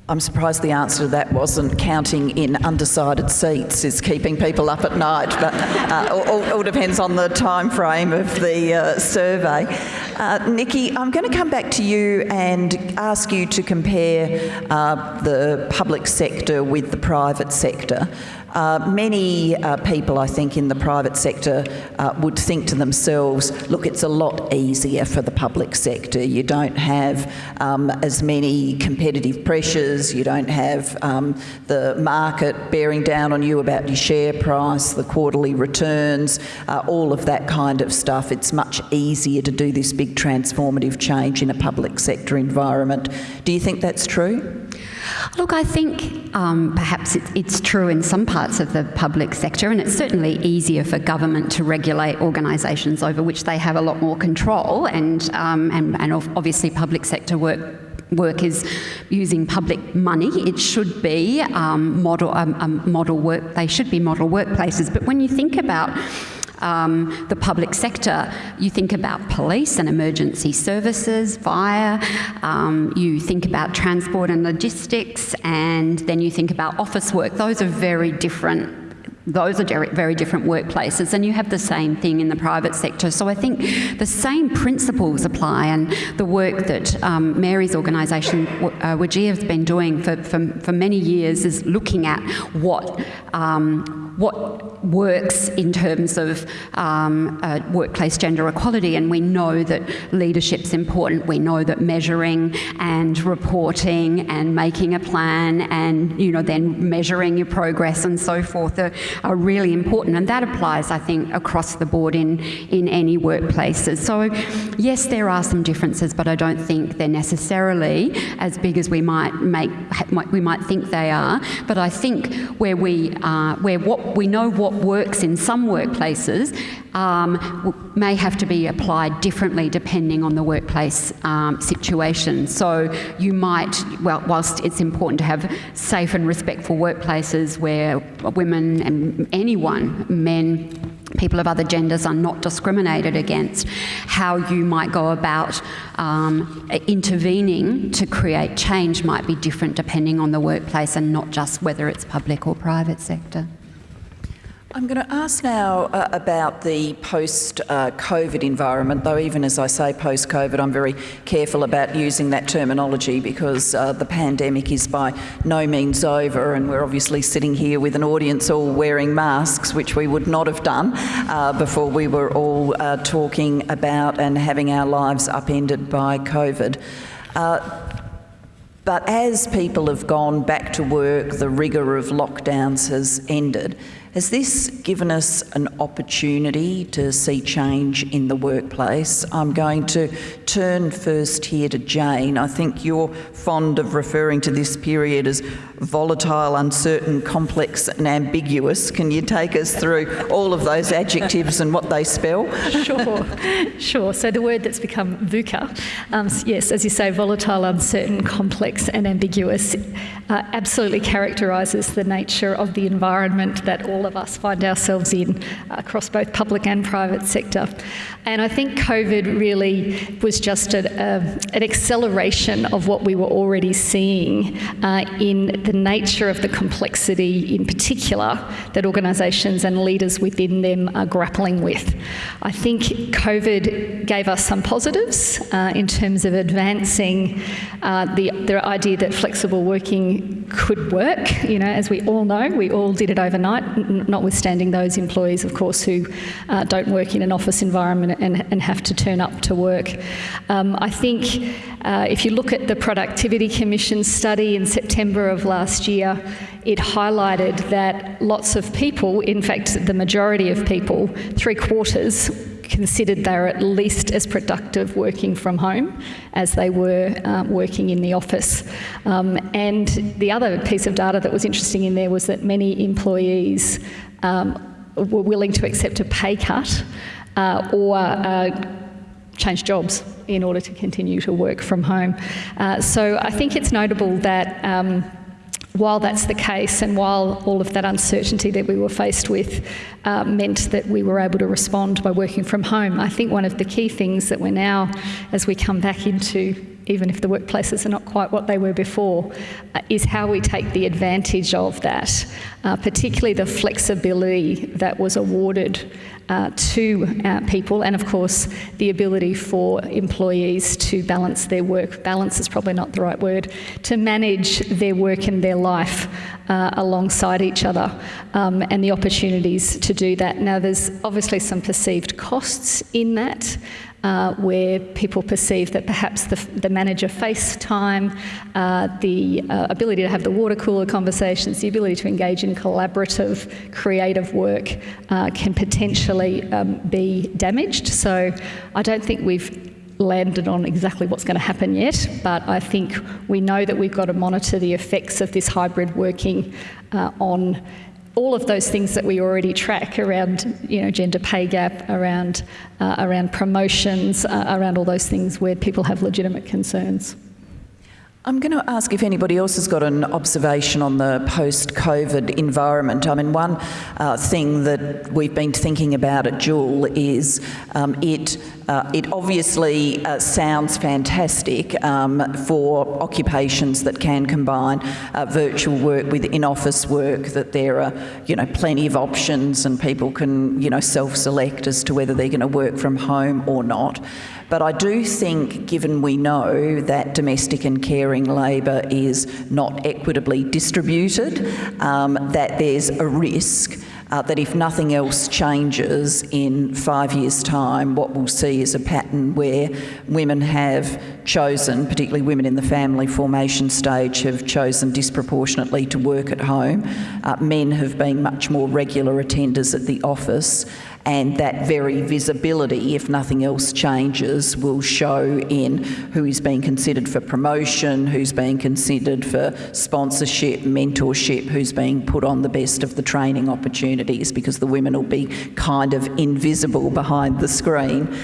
I'm surprised the answer to that wasn't counting in undecided seats is keeping people up at night, but uh, all, all, depends on the time frame of the uh, survey. Uh, Nikki, I'm going to come back to you and ask you to compare uh, the public sector with the private sector. Uh, many uh, people, I think, in the private sector uh, would think to themselves, look, it's a lot easier for the public sector. You don't have um, as many competitive pressures, you don't have um, the market bearing down on you about your share price, the quarterly returns, uh, all of that kind of stuff. It's much easier to do this big transformative change in a public sector environment. Do you think that's true? Look, I think um, perhaps it, it's true in some parts parts of the public sector, and it's certainly easier for government to regulate organisations over which they have a lot more control, and, um, and, and obviously public sector work work is using public money. It should be um, model, um, um, model work. They should be model workplaces. But when you think about um, the public sector, you think about police and emergency services, fire, um, you think about transport and logistics, and then you think about office work. Those are very different those are very different workplaces, and you have the same thing in the private sector. So I think the same principles apply, and the work that um, Mary's organisation, uh, has been doing for, for, for, many years is looking at what um, what works in terms of um, uh, workplace gender equality, and we know that leadership's important. We know that measuring and reporting and making a plan and you know then measuring your progress and so forth are, are really important, and that applies, I think, across the board in in any workplaces. So yes, there are some differences, but I don't think they're necessarily as big as we might make we might think they are. But I think where we are, where what we know what works in some workplaces um, may have to be applied differently depending on the workplace um, situation. So you might, well, whilst it's important to have safe and respectful workplaces where women and anyone, men, people of other genders are not discriminated against, how you might go about um, intervening to create change might be different depending on the workplace and not just whether it's public or private sector. I'm going to ask now uh, about the post uh, environment, though, even as I say post COVID, I'm very careful about using that terminology because uh, the pandemic is by no means over, and we're obviously sitting here with an audience all wearing masks, which we would not have done uh, before we were all uh, talking about and having our lives upended by COVID. Uh, but as people have gone back to work, the rigour of lockdowns has ended. Has this given us an opportunity to see change in the workplace? I'm going to turn first here to Jane. I think you're fond of referring to this period as volatile, uncertain, complex, and ambiguous. Can you take us through all of those adjectives and what they spell? Sure, sure. So the word that's become VUCA, um, yes, as you say, volatile, uncertain, complex, and ambiguous, uh, absolutely characterises the nature of the environment that all of us find ourselves in across both public and private sector. And I think COVID really was just a, a, an acceleration of what we were already seeing uh, in the nature of the complexity, in particular, that organisations and leaders within them are grappling with. I think COVID gave us some positives uh, in terms of advancing uh, the, the idea that flexible working could work. You know, as we all know, we all did it overnight, notwithstanding those employees, of course, who uh, don't work in an office environment and, and have to turn up to work. Um, I think uh, if you look at the Productivity Commission study in September of last year, it highlighted that lots of people, in fact, the majority of people, three quarters, considered they were at least as productive working from home as they were um, working in the office. Um, and the other piece of data that was interesting in there was that many employees um, were willing to accept a pay cut uh, or uh, change jobs in order to continue to work from home. Uh, so I think it's notable that um, while that's the case and while all of that uncertainty that we were faced with uh, meant that we were able to respond by working from home, I think one of the key things that we're now, as we come back into even if the workplaces are not quite what they were before, uh, is how we take the advantage of that, uh, particularly the flexibility that was awarded uh, to uh, people, and of course, the ability for employees to balance their work. Balance is probably not the right word, to manage their work and their life uh, alongside each other, um, and the opportunities to do that. Now, there's obviously some perceived costs in that uh, where people perceive that perhaps the, the manager FaceTime, uh, the uh, ability to have the water cooler conversations, the ability to engage in collaborative, creative work uh, can potentially um, be damaged. So I don't think we've landed on exactly what's going to happen yet, but I think we know that we've got to monitor the effects of this hybrid working uh, on all of those things that we already track around, you know, gender pay gap, around, uh, around promotions, uh, around all those things where people have legitimate concerns. I'm going to ask if anybody else has got an observation on the post-COVID environment. I mean, one uh, thing that we've been thinking about at GIWL is um, it uh, it obviously uh, sounds fantastic um, for occupations that can combine uh, virtual work with in-office work, that there are, you know, plenty of options and people can, you know, self-select as to whether they're going to work from home or not. But I do think, given we know that domestic and caring labour is not equitably distributed, um, that there's a risk uh, that if nothing else changes in five years' time, what we'll see is a pattern where women have chosen, particularly women in the family formation stage, have chosen disproportionately to work at home. Uh, men have been much more regular attenders at the office and that very visibility, if nothing else changes, will show in who is being considered for promotion, who's being considered for sponsorship, mentorship, who's being put on the best of the training opportunities because the women will be kind of invisible behind the screen.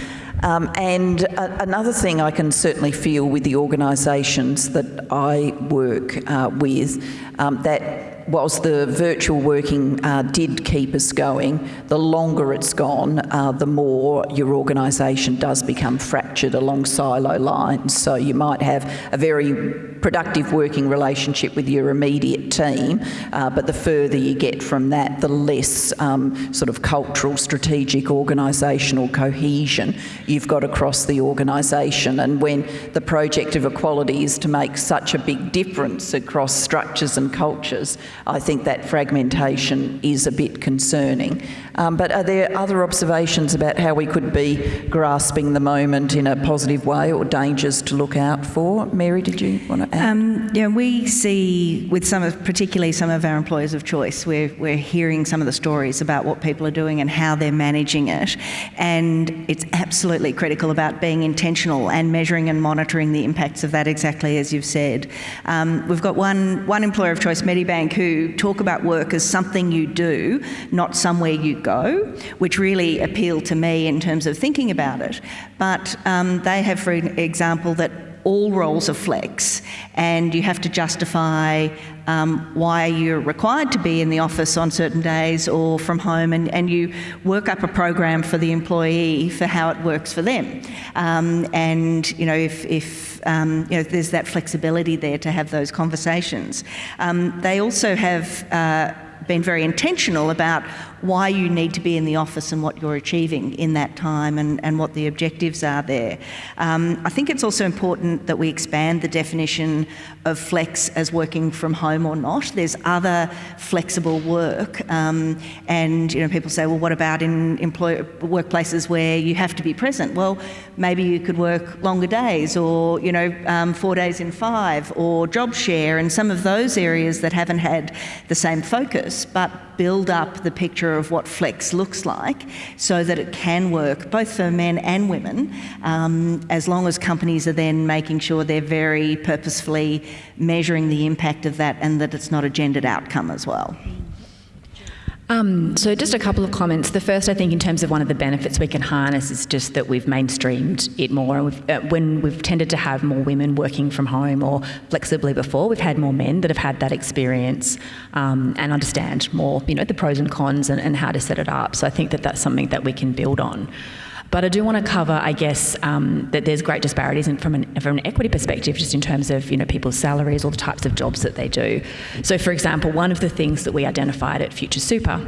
Um, and a, another thing I can certainly feel with the organisations that I work uh, with, um, that whilst the virtual working uh, did keep us going, the longer it's gone, uh, the more your organisation does become fractured along silo lines. So you might have a very productive working relationship with your immediate team, uh, but the further you get from that, the less um, sort of cultural, strategic, organisational cohesion you've got across the organisation. And when the project of equality is to make such a big difference across structures and cultures, I think that fragmentation is a bit concerning. Um, but are there other observations about how we could be grasping the moment in a positive way or dangers to look out for? Mary, did you want to? Um, yeah, we see with some of, particularly some of our employers of choice, we're, we're hearing some of the stories about what people are doing and how they're managing it. And it's absolutely critical about being intentional and measuring and monitoring the impacts of that exactly as you've said. Um, we've got one, one employer of choice, Medibank, who talk about work as something you do, not somewhere you go, which really appealed to me in terms of thinking about it. But um, they have, for example, that all roles are flex and you have to justify um, why you're required to be in the office on certain days or from home and, and you work up a program for the employee for how it works for them. Um, and, you know, if, if um, you know, there's that flexibility there to have those conversations. Um, they also have uh, been very intentional about why you need to be in the office and what you're achieving in that time and, and what the objectives are there. Um, I think it's also important that we expand the definition of flex as working from home or not. There's other flexible work um, and you know people say, well, what about in employ- workplaces where you have to be present? Well, maybe you could work longer days or you know um, four days in five or job share and some of those areas that haven't had the same focus, but build up the picture of what flex looks like so that it can work both for men and women, um, as long as companies are then making sure they're very purposefully measuring the impact of that and that it's not a gendered outcome as well. Um, so just a couple of comments. The first, I think, in terms of one of the benefits we can harness is just that we've mainstreamed it more. We've, uh, when we've tended to have more women working from home or flexibly before, we've had more men that have had that experience um, and understand more, you know, the pros and cons and, and how to set it up. So I think that that's something that we can build on. But I do want to cover, I guess, um, that there's great disparities in, from, an, from an equity perspective, just in terms of you know people's salaries or the types of jobs that they do. So, for example, one of the things that we identified at Future Super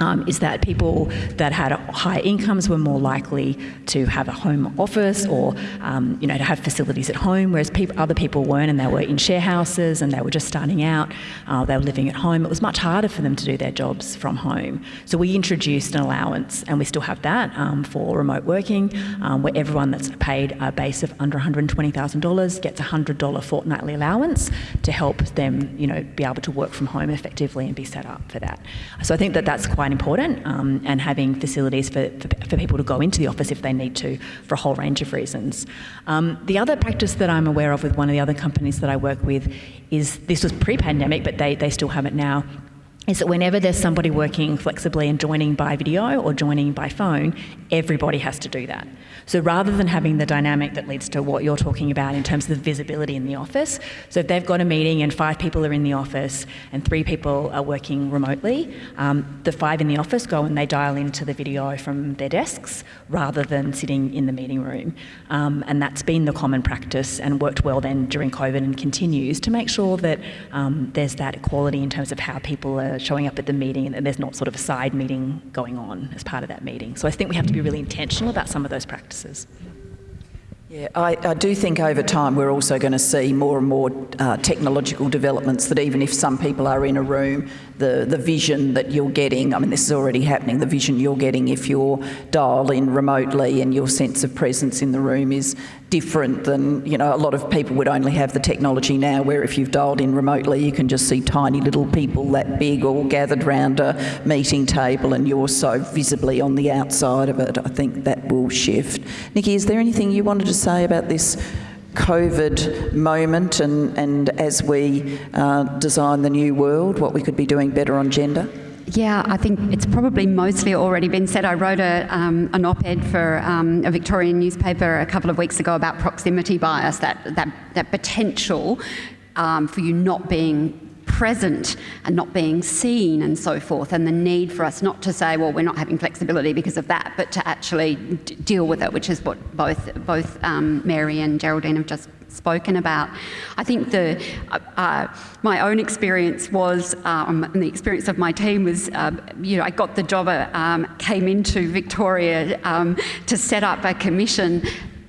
um, is that people that had higher incomes were more likely to have a home office or, um, you know, to have facilities at home, whereas other people weren't and they were in share houses and they were just starting out, uh, they were living at home. It was much harder for them to do their jobs from home. So we introduced an allowance, and we still have that um, for remote working, um, where everyone that's paid a base of under $120,000 gets a $100 fortnightly allowance to help them, you know, be able to work from home effectively and be set up for that. So I think that that's quite important um, and having facilities for, for, for, people to go into the office if they need to for a whole range of reasons. Um, the other practice that I'm aware of with one of the other companies that I work with is this was pre-pandemic, but they, they still have it now, is that whenever there's somebody working flexibly and joining by video or joining by phone, everybody has to do that. So rather than having the dynamic that leads to what you're talking about in terms of the visibility in the office, so if they've got a meeting and five people are in the office and three people are working remotely, um, the five in the office go and they dial into the video from their desks rather than sitting in the meeting room. Um, and that's been the common practice and worked well then during COVID and continues to make sure that um, there's that equality in terms of how people are showing up at the meeting and there's not sort of a side meeting going on as part of that meeting. So I think we have to be really intentional about some of those practices. Yeah, I, I, do think over time we're also going to see more and more uh, technological developments that even if some people are in a room, the, the vision that you're getting, I mean, this is already happening, the vision you're getting if you're dialed in remotely and your sense of presence in the room is different than, you know, a lot of people would only have the technology now where if you've dialed in remotely, you can just see tiny little people that big all gathered round a meeting table and you're so visibly on the outside of it. I think that will shift. Nikki, is there anything you wanted to say about this COVID moment and, and as we uh, design the new world, what we could be doing better on gender? Yeah, I think it's probably mostly already been said. I wrote a, um, an op-ed for um, a Victorian newspaper a couple of weeks ago about proximity bias, that, that, that potential um, for you not being present and not being seen and so forth, and the need for us not to say, well, we're not having flexibility because of that, but to actually deal with it, which is what both, both um, Mary and Geraldine have just spoken about. I think the uh, uh, my own experience was, um, and the experience of my team was, uh, you know, I got the job, uh, um, came into Victoria um, to set up a commission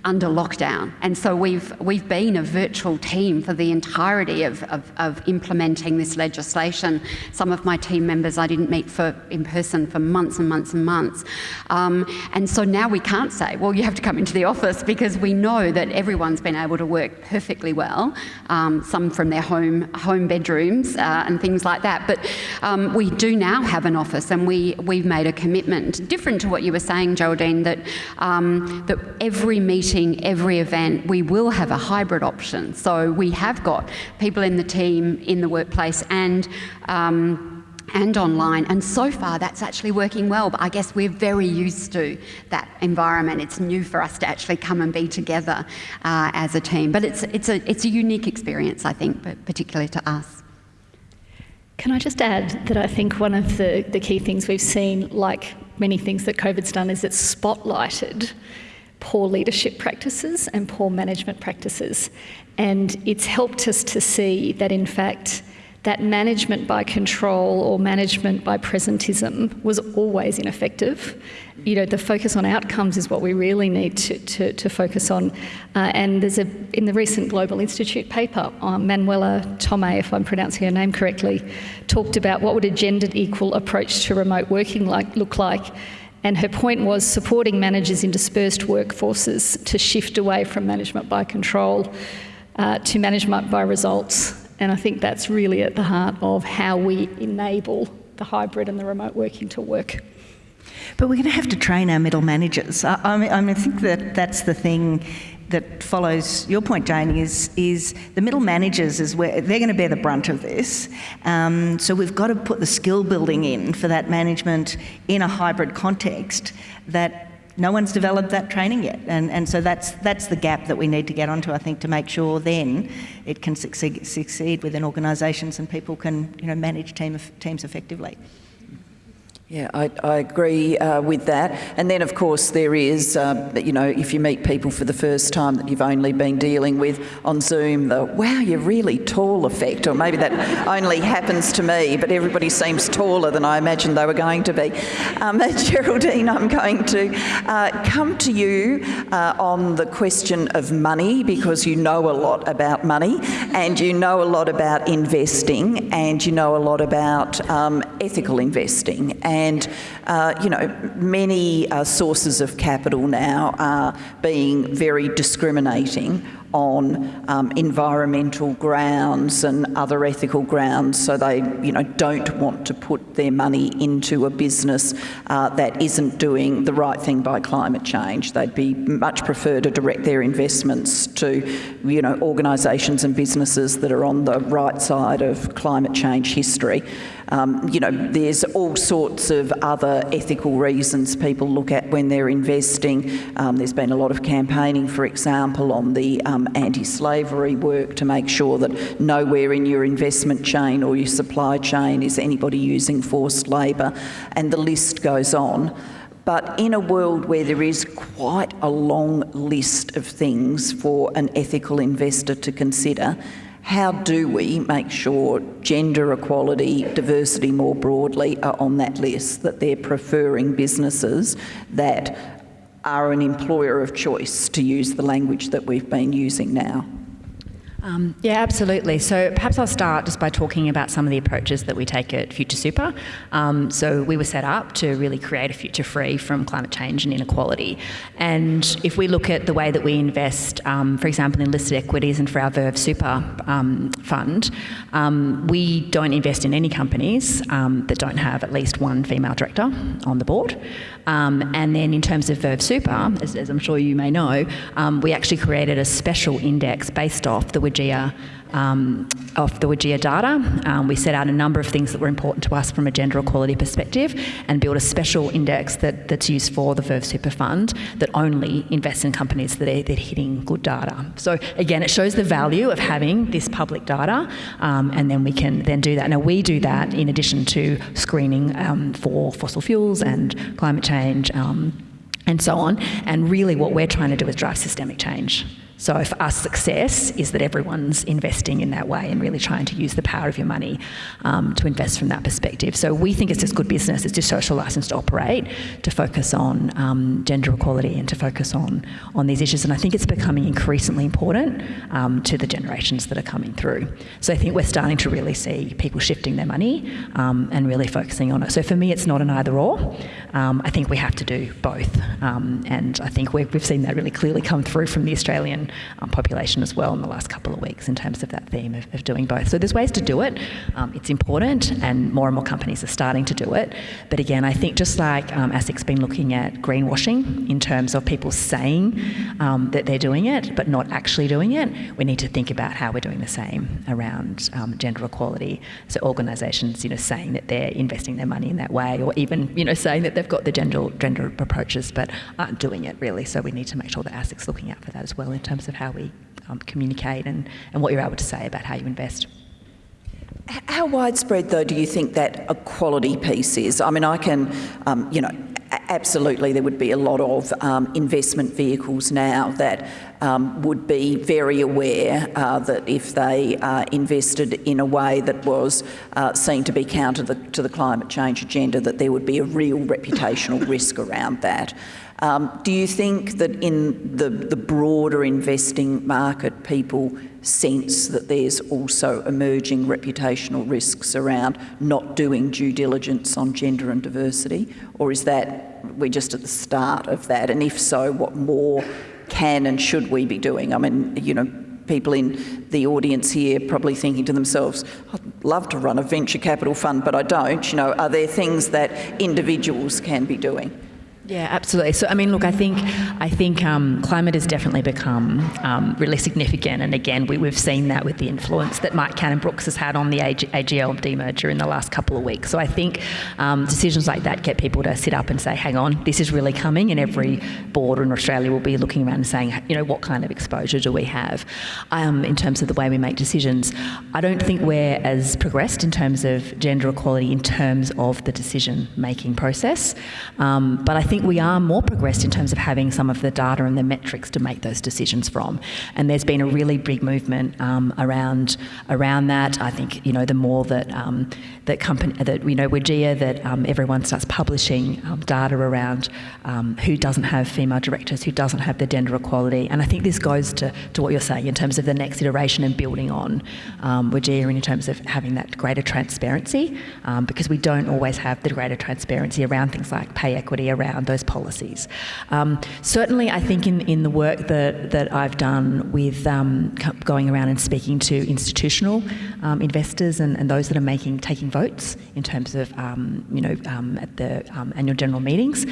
under lockdown. And so we've, we've been a virtual team for the entirety of, of, of, implementing this legislation. Some of my team members I didn't meet for, in person for months and months and months. Um, and so now we can't say, well, you have to come into the office because we know that everyone's been able to work perfectly well, um, some from their home, home bedrooms uh, and things like that. But um, we do now have an office and we, we've made a commitment, different to what you were saying, Geraldine, that, um, that every meeting meeting, every event, we will have a hybrid option. So we have got people in the team, in the workplace and um, and online. And so far, that's actually working well. But I guess we're very used to that environment. It's new for us to actually come and be together uh, as a team. But it's, it's, a, it's a unique experience, I think, but particularly to us. Can I just add that I think one of the, the key things we've seen, like many things that COVID's done, is it's spotlighted poor leadership practices and poor management practices. And it's helped us to see that, in fact, that management by control or management by presentism was always ineffective. You know, the focus on outcomes is what we really need to, to, to focus on. Uh, and there's a, in the recent Global Institute paper, um, Manuela Tomei, if I'm pronouncing her name correctly, talked about what would a gendered equal approach to remote working like, look like and her point was supporting managers in dispersed workforces to shift away from management by control uh, to management by results. And I think that's really at the heart of how we enable the hybrid and the remote working to work. But we're going to have to train our middle managers. I, I, mean, I think that that's the thing that follows your point, Jane, is, is the middle managers is where they're going to bear the brunt of this. Um, so we've got to put the skill building in for that management in a hybrid context that no one's developed that training yet. And, and so that's, that's the gap that we need to get onto, I think, to make sure then it can succeed, succeed within organisations and people can you know, manage team, teams effectively. Yeah, I, I agree uh, with that. And then, of course, there is, uh, you know, if you meet people for the first time that you've only been dealing with on Zoom, the wow, you're really tall effect, or maybe that only happens to me, but everybody seems taller than I imagined they were going to be. Um, Geraldine, I'm going to uh, come to you uh, on the question of money because you know a lot about money and you know a lot about investing and you know a lot about um, ethical investing. And and, uh, you know, many uh, sources of capital now are being very discriminating on um, environmental grounds and other ethical grounds, so they, you know, don't want to put their money into a business uh, that isn't doing the right thing by climate change. They'd be much prefer to direct their investments to, you know, organisations and businesses that are on the right side of climate change history. Um, you know, there's all sorts of other ethical reasons people look at when they're investing. Um, there's been a lot of campaigning, for example, on the um, anti-slavery work to make sure that nowhere in your investment chain or your supply chain is anybody using forced labour, and the list goes on. But in a world where there is quite a long list of things for an ethical investor to consider, how do we make sure gender equality, diversity more broadly are on that list, that they're preferring businesses that are an employer of choice, to use the language that we've been using now? Um, yeah, absolutely. So perhaps I'll start just by talking about some of the approaches that we take at Future Super. Um, so we were set up to really create a future free from climate change and inequality. And if we look at the way that we invest, um, for example, in listed equities and for our Verve Super um, fund, um, we don't invest in any companies um, that don't have at least one female director on the board. Um, and then in terms of Verve Super, as, as I'm sure you may know, um, we actually created a special index based off the WGEA, um, of the WGEA data. Um, we set out a number of things that were important to us from a gender equality perspective and built a special index that, that's used for the Verve Super Fund that only invests in companies that are, that are hitting good data. So again, it shows the value of having this public data um, and then we can then do that. Now we do that in addition to screening um, for fossil fuels and climate change um, and so on. And really what we're trying to do is drive systemic change. So for us, success is that everyone's investing in that way and really trying to use the power of your money um, to invest from that perspective. So we think it's just good business, it's just social licence to operate, to focus on um, gender equality and to focus on, on these issues. And I think it's becoming increasingly important um, to the generations that are coming through. So I think we're starting to really see people shifting their money um, and really focusing on it. So for me, it's not an either or. Um, I think we have to do both. Um, and I think we've, we've seen that really clearly come through from the Australian um, population as well in the last couple of weeks in terms of that theme of, of doing both. So there's ways to do it. Um, it's important and more and more companies are starting to do it. But again, I think just like um, ASIC's been looking at greenwashing in terms of people saying um, that they're doing it but not actually doing it, we need to think about how we're doing the same around um, gender equality. So organisations, you know, saying that they're investing their money in that way or even, you know, saying that they've got the gender, gender approaches but aren't doing it really. So we need to make sure that ASIC's looking out for that as well in terms terms of how we um, communicate and, and what you're able to say about how you invest. How widespread, though, do you think that equality piece is? I mean, I can, um, you know, absolutely there would be a lot of um, investment vehicles now that um, would be very aware uh, that if they uh, invested in a way that was uh, seen to be counter the, to the climate change agenda, that there would be a real reputational risk around that. Um, do you think that in the, the broader investing market, people sense that there's also emerging reputational risks around not doing due diligence on gender and diversity? Or is that we're just at the start of that? And if so, what more can and should we be doing? I mean, you know, people in the audience here probably thinking to themselves, I'd love to run a venture capital fund, but I don't. You know, are there things that individuals can be doing? Yeah, absolutely. So, I mean, look, I think I think um, climate has definitely become um, really significant, and again, we, have seen that with the influence that Mike Cannon Brooks has had on the AG, AGL demerger in the last couple of weeks. So, I think um, decisions like that get people to sit up and say, "Hang on, this is really coming," and every board in Australia will be looking around and saying, "You know, what kind of exposure do we have um, in terms of the way we make decisions?" I don't think we're as progressed in terms of gender equality in terms of the decision-making process, um, but I think we are more progressed in terms of having some of the data and the metrics to make those decisions from. And there's been a really big movement um, around around that. I think you know the more that um, that company that you know WGEA that um, everyone starts publishing um, data around um, who doesn't have female directors, who doesn't have the gender equality. And I think this goes to, to what you're saying in terms of the next iteration and building on um, WGEA in terms of having that greater transparency because we don't always have the greater transparency around things like pay equity, around around those policies. Um, certainly, I think in, in the work that, that I've done with um, going around and speaking to institutional um, investors and, and, those that are making taking votes in terms of um, you know um, at the um, annual general meetings,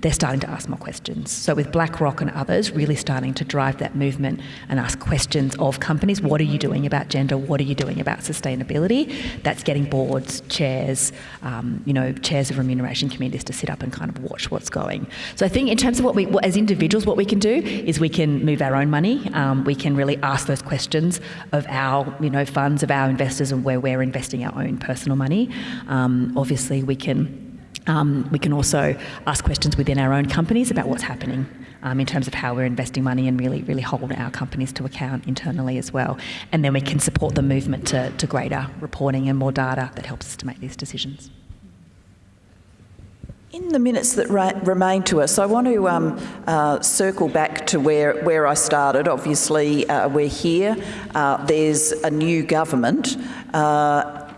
they're starting to ask more questions. So with BlackRock and others really starting to drive that movement and ask questions of companies, what are you doing about gender? What are you doing about sustainability? That's getting boards, chairs, um, you know, chairs of remuneration committees to sit up and kind of watch what's going. So I think in terms of what we, as individuals, what we can do is we can move our own money. Um, we can really ask those questions of our, you know, funds, of our investors and where we're investing our own personal money. Um, obviously, we can um, we can also ask questions within our own companies about what's happening um, in terms of how we're investing money and really, really hold our companies to account internally as well. And then we can support the movement to, to greater reporting and more data that helps us to make these decisions. In the minutes that remain to us, I want to um, uh, circle back to where, where I started. Obviously, uh, we're here. Uh, there's a new government.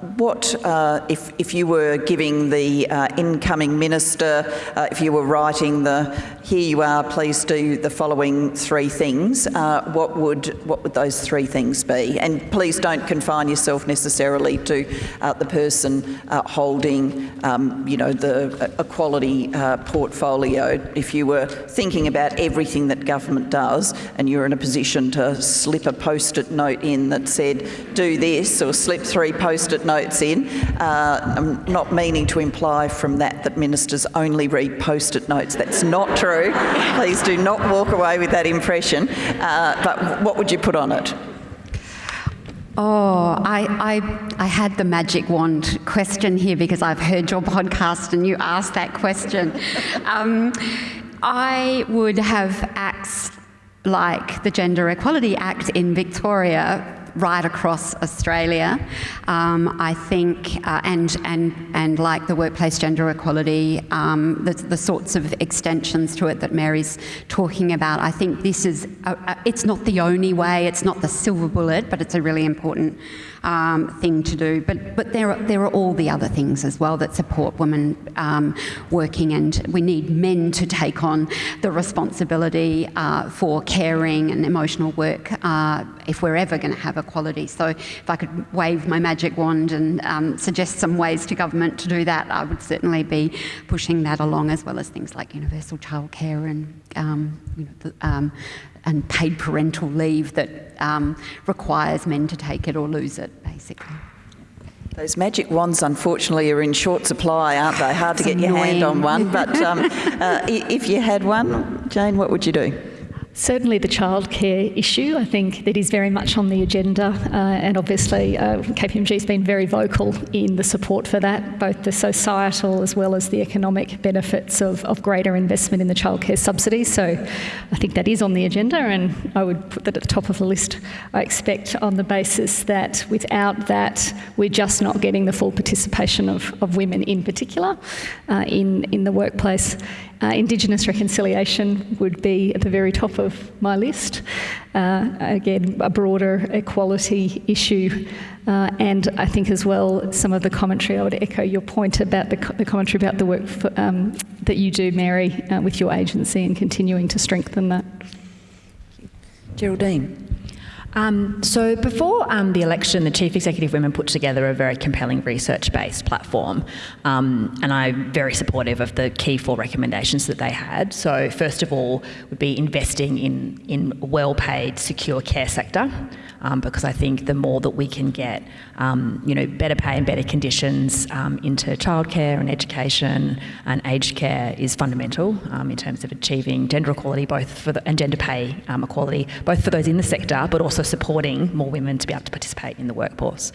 What, uh, if, if you were giving the uh, incoming minister, uh, if you were writing the, here you are, please do the following three things, uh, what, would, what would those three things be? And please don't confine yourself necessarily to uh, the person uh, holding, um, you know, the equality portfolio. If you were thinking about everything that government does and you're in a position to slip a post-it note in that said, do this, or slip three post-it notes in. Uh, I'm not meaning to imply from that that ministers only read post-it notes. That's not true. Please do not walk away with that impression. Uh, but what would you put on it? Oh, I, I, I had the magic wand question here because I've heard your podcast and you asked that question. Um, I would have acts like the Gender Equality Act in Victoria right across Australia. Um, I think, uh, and, and, and like the workplace gender equality, um, the, the, sorts of extensions to it that Mary's talking about, I think this is, a, a, it's not the only way, it's not the silver bullet, but it's a really important um, thing to do. But, but there, are, there are all the other things as well that support women um, working, and we need men to take on the responsibility uh, for caring and emotional work uh, if we're ever going to have equality. So if I could wave my magic wand and um, suggest some ways to government to do that, I would certainly be pushing that along, as well as things like universal childcare and um, you know, the, um, and paid parental leave that um, requires men to take it or lose it, basically. Those magic wands, unfortunately, are in short supply, aren't they? Hard to get your hand on one, but um, uh, if you had one, Jane, what would you do? Certainly, the childcare issue, I think, that is very much on the agenda, uh, and obviously, uh, KPMG has been very vocal in the support for that, both the societal as well as the economic benefits of, of greater investment in the childcare subsidy. So, I think that is on the agenda, and I would put that at the top of the list. I expect on the basis that without that, we're just not getting the full participation of, of women in particular uh, in, in the workplace. Uh, Indigenous reconciliation would be at the very top of my list. Uh, again, a broader equality issue. Uh, and I think as well, some of the commentary, I would echo your point about the, co the commentary about the work for, um, that you do, Mary, uh, with your agency and continuing to strengthen that. Geraldine. Um, so before um, the election, the Chief Executive Women put together a very compelling research-based platform, um, and I'm very supportive of the key four recommendations that they had. So first of all, would be investing in in well-paid, secure care sector um, because I think the more that we can get, um, you know, better pay and better conditions um, into childcare and education and aged care is fundamental um, in terms of achieving gender equality, both for the, and gender pay um, equality, both for those in the sector, but also supporting more women to be able to participate in the workforce.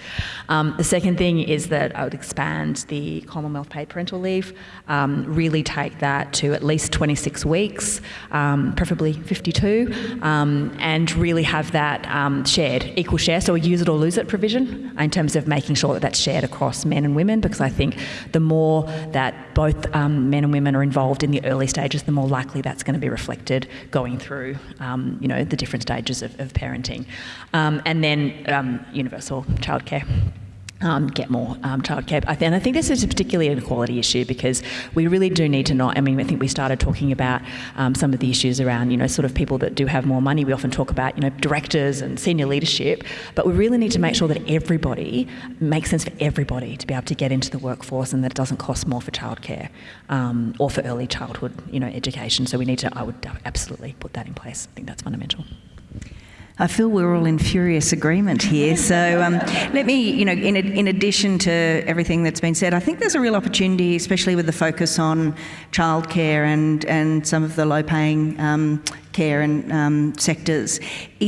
Um, the second thing is that I would expand the Commonwealth paid parental leave, really take that to at least 26 weeks, preferably 52, and really have that shared shared, equal share, so a use it or lose it provision in terms of making sure that that's shared across men and women because I think the more that both um, men and women are involved in the early stages, the more likely that's going to be reflected going through, um, you know, the different stages of, of parenting. Um, and then um, universal childcare. Um, get more um, childcare. And I think this is a particularly an equality issue because we really do need to not. I mean, I think we started talking about um, some of the issues around, you know, sort of people that do have more money. We often talk about, you know, directors and senior leadership, but we really need to make sure that everybody makes sense for everybody to be able to get into the workforce and that it doesn't cost more for childcare um, or for early childhood, you know, education. So we need to. I would absolutely put that in place. I think that's fundamental. I feel we're all in furious agreement here. So um, let me, you know, in, in addition to everything that's been said, I think there's a real opportunity, especially with the focus on childcare and, and some of the low-paying um, care and um, sectors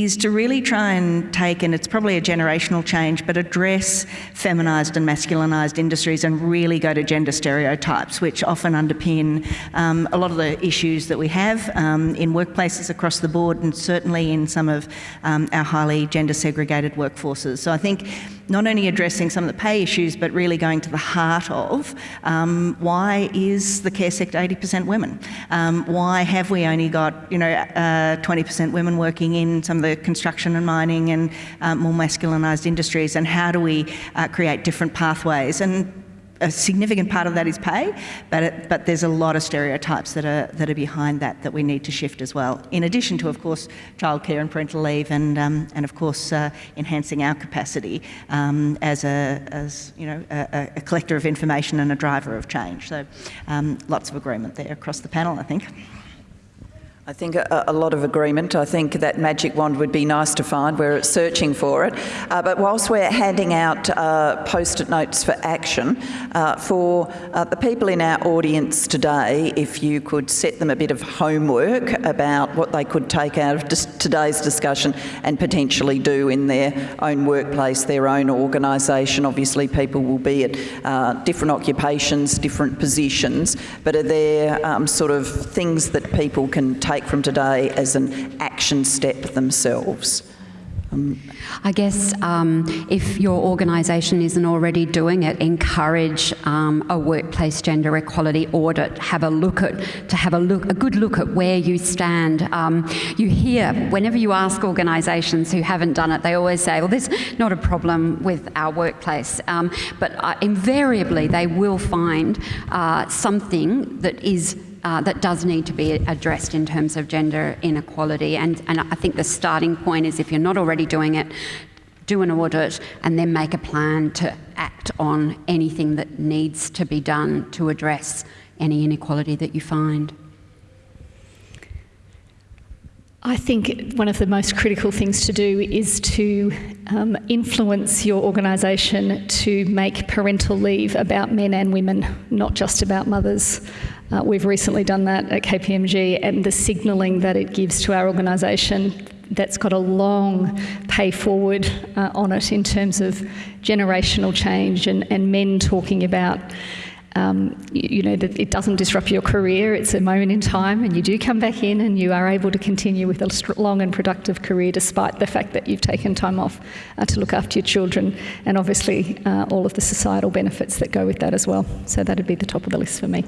is to really try and take, and it's probably a generational change, but address feminised and masculinised industries and really go to gender stereotypes, which often underpin um, a lot of the issues that we have um, in workplaces across the board and certainly in some of um, our highly gender segregated workforces. So I think not only addressing some of the pay issues, but really going to the heart of um, why is the care sector 80% women? Um, why have we only got, you know, 20% uh, women working in some of the construction and mining and uh, more masculinised industries, and how do we uh, create different pathways? And a significant part of that is pay, but it, but there's a lot of stereotypes that are that are behind that that we need to shift as well. In addition to, of course, childcare and parental leave, and um, and of course uh, enhancing our capacity um, as a as you know a, a, collector of information and a driver of change. So um, lots of agreement there across the panel, I think. I think a, a, lot of agreement. I think that magic wand would be nice to find. We're searching for it. Uh, but whilst we're handing out uh, post-it notes for action, uh, for uh, the people in our audience today, if you could set them a bit of homework about what they could take out of dis today's discussion and potentially do in their own workplace, their own organisation. Obviously, people will be at uh, different occupations, different positions, but are there um, sort of things that people can take take from today as an action step themselves? Um, I guess um, if your organisation isn't already doing it, encourage um, a workplace gender equality audit. Have a look at to have a look a good look at where you stand. Um, you hear whenever you ask organisations who haven't done it, they always say, "Well, there's not a problem with our workplace," um, but uh, invariably they will find uh, something that is uh, that does need to be addressed in terms of gender inequality. And, and I think the starting point is if you're not already doing it, do an audit and then make a plan to act on anything that needs to be done to address any inequality that you find. I think one of the most critical things to do is to um, influence your organisation to make parental leave about men and women, not just about mothers. Uh, we've recently done that at KPMG, and the signalling that it gives to our organisation that's got a long pay forward uh, on it in terms of generational change and, and men talking about. Um, you, you, know, that it doesn't disrupt your career, it's a moment in time, and you do come back in and you are able to continue with a long and productive career despite the fact that you've taken time off uh, to look after your children, and obviously uh, all of the societal benefits that go with that as well. So that'd be the top of the list for me.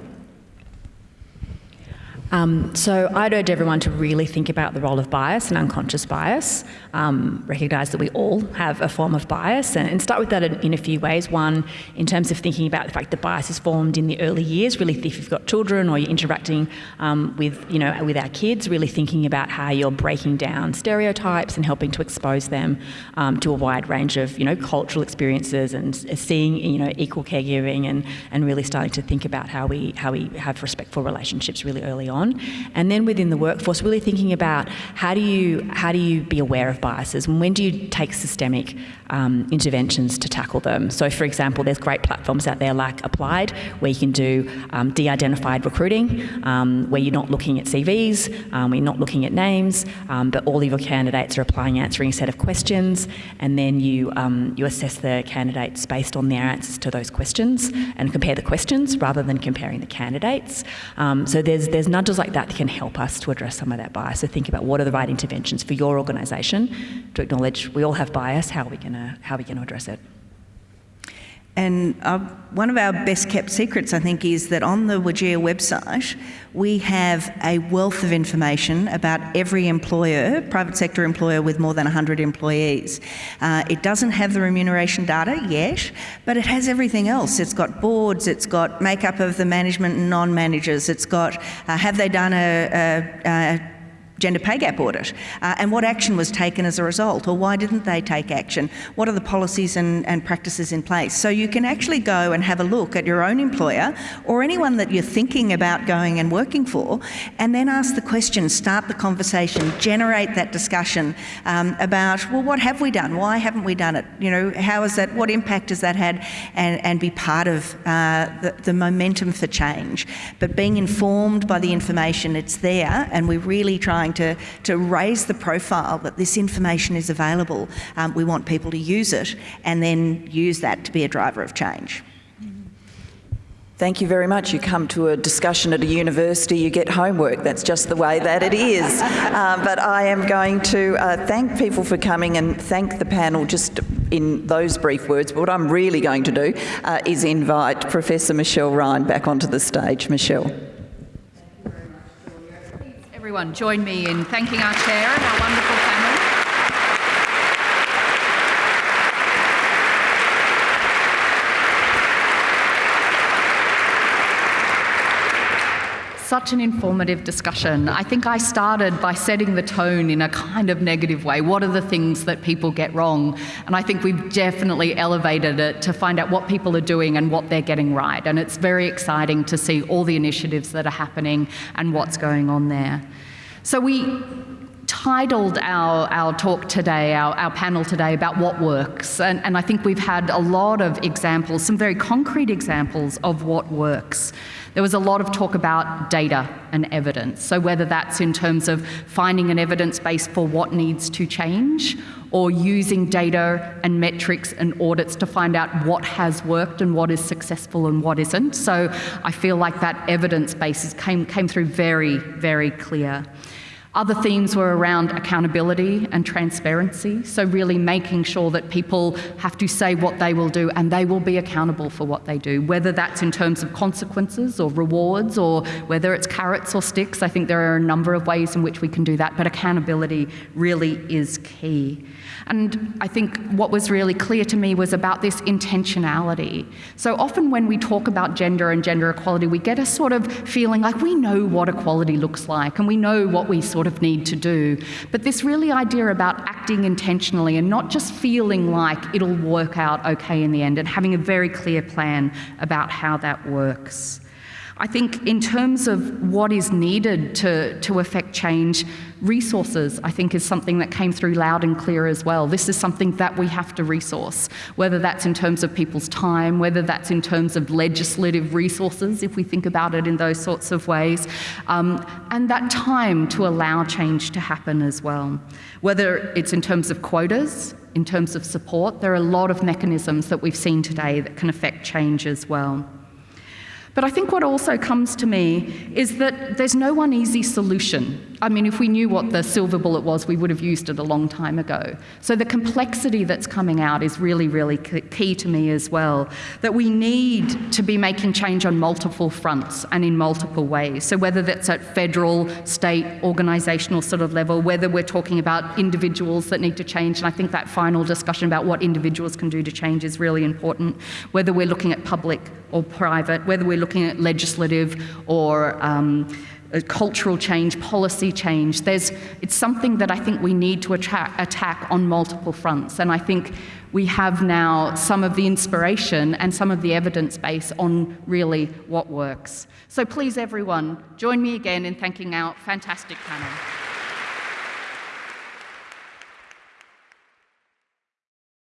Um, so I'd urge everyone to really think about the role of bias and unconscious bias, um, recognise that we all have a form of bias and, and start with that in, in, a few ways. One, in terms of thinking about the fact that bias is formed in the early years, really if you've got children or you're interacting um, with, you know, with our kids, really thinking about how you're breaking down stereotypes and helping to expose them um, to a wide range of, you know, cultural experiences and seeing, you know, equal caregiving and, and really starting to think about how we, how we have respectful relationships really early on on. And then within the workforce, really thinking about how do you, how do you be aware of biases and when do you take systemic um, interventions to tackle them. So for example, there's great platforms out there like Applied where you can do um, de-identified recruiting, um, where you're not looking at CVs, um, you're not looking at names, um, but all of your candidates are applying answering a set of questions and then you, um, you assess the candidates based on their answers to those questions and compare the questions rather than comparing the candidates. so there's, there's nudges like that can help us to address some of that bias. So think about what are the right interventions for your organisation to acknowledge we all have bias, how are we going to address it? And uh, one of our best kept secrets, I think, is that on the WGEA website, we have a wealth of information about every employer, private sector employer with more than 100 employees. Uh, it doesn't have the remuneration data yet, but it has everything else. It's got boards, it's got makeup of the management and non-managers, it's got, uh, have they done a, a, a gender pay gap audit uh, and what action was taken as a result or why didn't they take action? What are the policies and, and, practices in place? So you can actually go and have a look at your own employer or anyone that you're thinking about going and working for and then ask the question, start the conversation, generate that discussion um, about, well, what have we done? Why haven't we done it? You know, how is that, what impact has that had? And, and be part of uh, the, the momentum for change. But being informed by the information, it's there and we're really trying trying to, to raise the profile that this information is available. Um, we want people to use it and then use that to be a driver of change. Thank you very much. You come to a discussion at a university, you get homework. That's just the way that it is. Uh, but I am going to uh, thank people for coming and thank the panel just in those brief words. But what I'm really going to do uh, is invite Professor Michelle Ryan back onto the stage. Michelle everyone join me in thanking our chair and our wonderful panel. such an informative discussion. I think I started by setting the tone in a kind of negative way. What are the things that people get wrong? And I think we've definitely elevated it to find out what people are doing and what they're getting right. And it's very exciting to see all the initiatives that are happening and what's going on there. So we titled our, our talk today, our, our panel today, about what works. And, and I think we've had a lot of examples, some very concrete examples of what works. There was a lot of talk about data and evidence. So whether that's in terms of finding an evidence base for what needs to change or using data and metrics and audits to find out what has worked and what is successful and what isn't. So I feel like that evidence base came, came through very, very clear. Other themes were around accountability and transparency, so really making sure that people have to say what they will do and they will be accountable for what they do, whether that's in terms of consequences or rewards or whether it's carrots or sticks. I think there are a number of ways in which we can do that, but accountability really is key. And I think what was really clear to me was about this intentionality. So often when we talk about gender and gender equality, we get a sort of feeling like we know what equality looks like and we know what we sort of need to do. But this really idea about acting intentionally and not just feeling like it'll work out okay in the end and having a very clear plan about how that works. I think in terms of what is needed to, to affect change, resources, I think, is something that came through loud and clear as well. This is something that we have to resource, whether that's in terms of people's time, whether that's in terms of legislative resources, if we think about it in those sorts of ways, um, and that time to allow change to happen as well. Whether it's in terms of quotas, in terms of support, there are a lot of mechanisms that we've seen today that can affect change as well. But I think what also comes to me is that there's no one easy solution. I mean, if we knew what the silver bullet was, we would have used it a long time ago. So the complexity that's coming out is really, really key to me as well. That we need to be making change on multiple fronts and in multiple ways. So whether that's at federal, state, organisational sort of level, whether we're talking about individuals that need to change, and I think that final discussion about what individuals can do to change is really important, whether we're looking at public or private, whether we're looking at legislative or um, cultural change, policy change. There's, it's something that I think we need to attack, attack on multiple fronts. And I think we have now some of the inspiration and some of the evidence base on really what works. So please, everyone, join me again in thanking our fantastic panel.